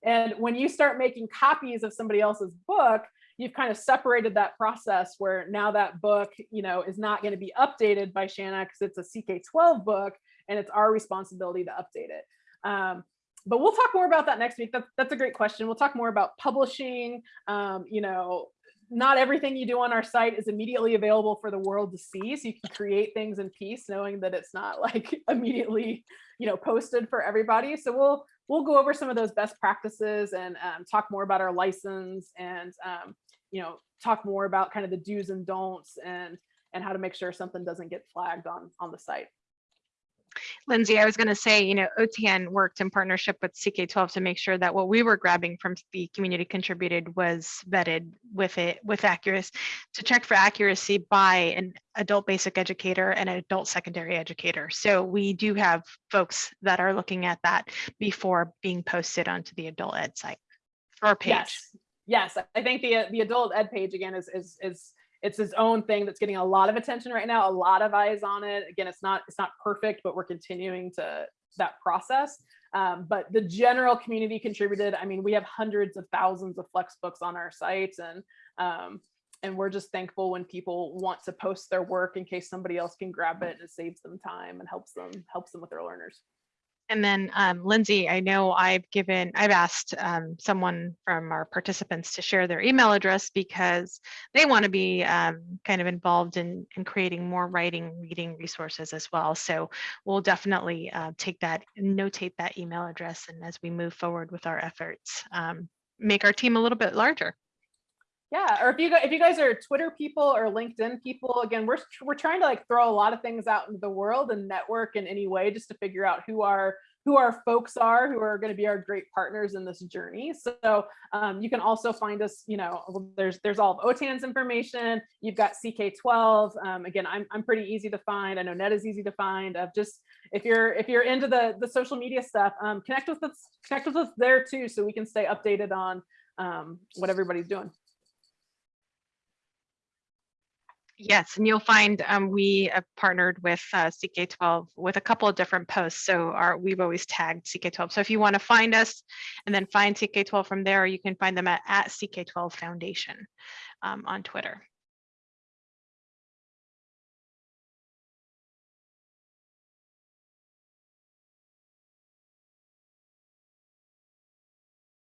And when you start making copies of somebody else's book, you've kind of separated that process where now that book, you know, is not going to be updated by Shanna because it's a CK12 book and it's our responsibility to update it. Um, but we'll talk more about that next week. That's, that's a great question. We'll talk more about publishing, um, you know, not everything you do on our site is immediately available for the world to see. So you can create things in peace, knowing that it's not like (laughs) immediately, you know, posted for everybody. So we'll we'll go over some of those best practices and um, talk more about our license and um, you know talk more about kind of the do's and don'ts and and how to make sure something doesn't get flagged on on the site. Lindsay, I was going to say, you know, OTN worked in partnership with CK12 to make sure that what we were grabbing from the community contributed was vetted with it with accuracy to check for accuracy by an adult basic educator and an adult secondary educator. So we do have folks that are looking at that before being posted onto the adult ed site or page. Yes, yes. I think the the adult ed page again is is is it's its own thing that's getting a lot of attention right now, a lot of eyes on it. Again, it's not it's not perfect, but we're continuing to that process. Um, but the general community contributed. I mean, we have hundreds of thousands of flex books on our site, and um, and we're just thankful when people want to post their work in case somebody else can grab it and it saves them time and helps them helps them with their learners. And then um, Lindsay, I know I've given, I've asked um, someone from our participants to share their email address because they want to be um, kind of involved in, in creating more writing, reading resources as well. So we'll definitely uh, take that, notate that email address, and as we move forward with our efforts, um, make our team a little bit larger. Yeah, or if you guys, if you guys are Twitter people or LinkedIn people, again, we're we're trying to like throw a lot of things out into the world and network in any way just to figure out who our who our folks are who are going to be our great partners in this journey. So um, you can also find us, you know, there's there's all of OTAN's information. You've got CK12. Um, again, I'm I'm pretty easy to find. I know Net is easy to find. Of just if you're if you're into the the social media stuff, um, connect with us connect with us there too, so we can stay updated on um, what everybody's doing. Yes, and you'll find um, we have partnered with uh, CK12 with a couple of different posts. So our we've always tagged CK12. So if you want to find us and then find CK12 from there, you can find them at, at CK12 Foundation um, on Twitter.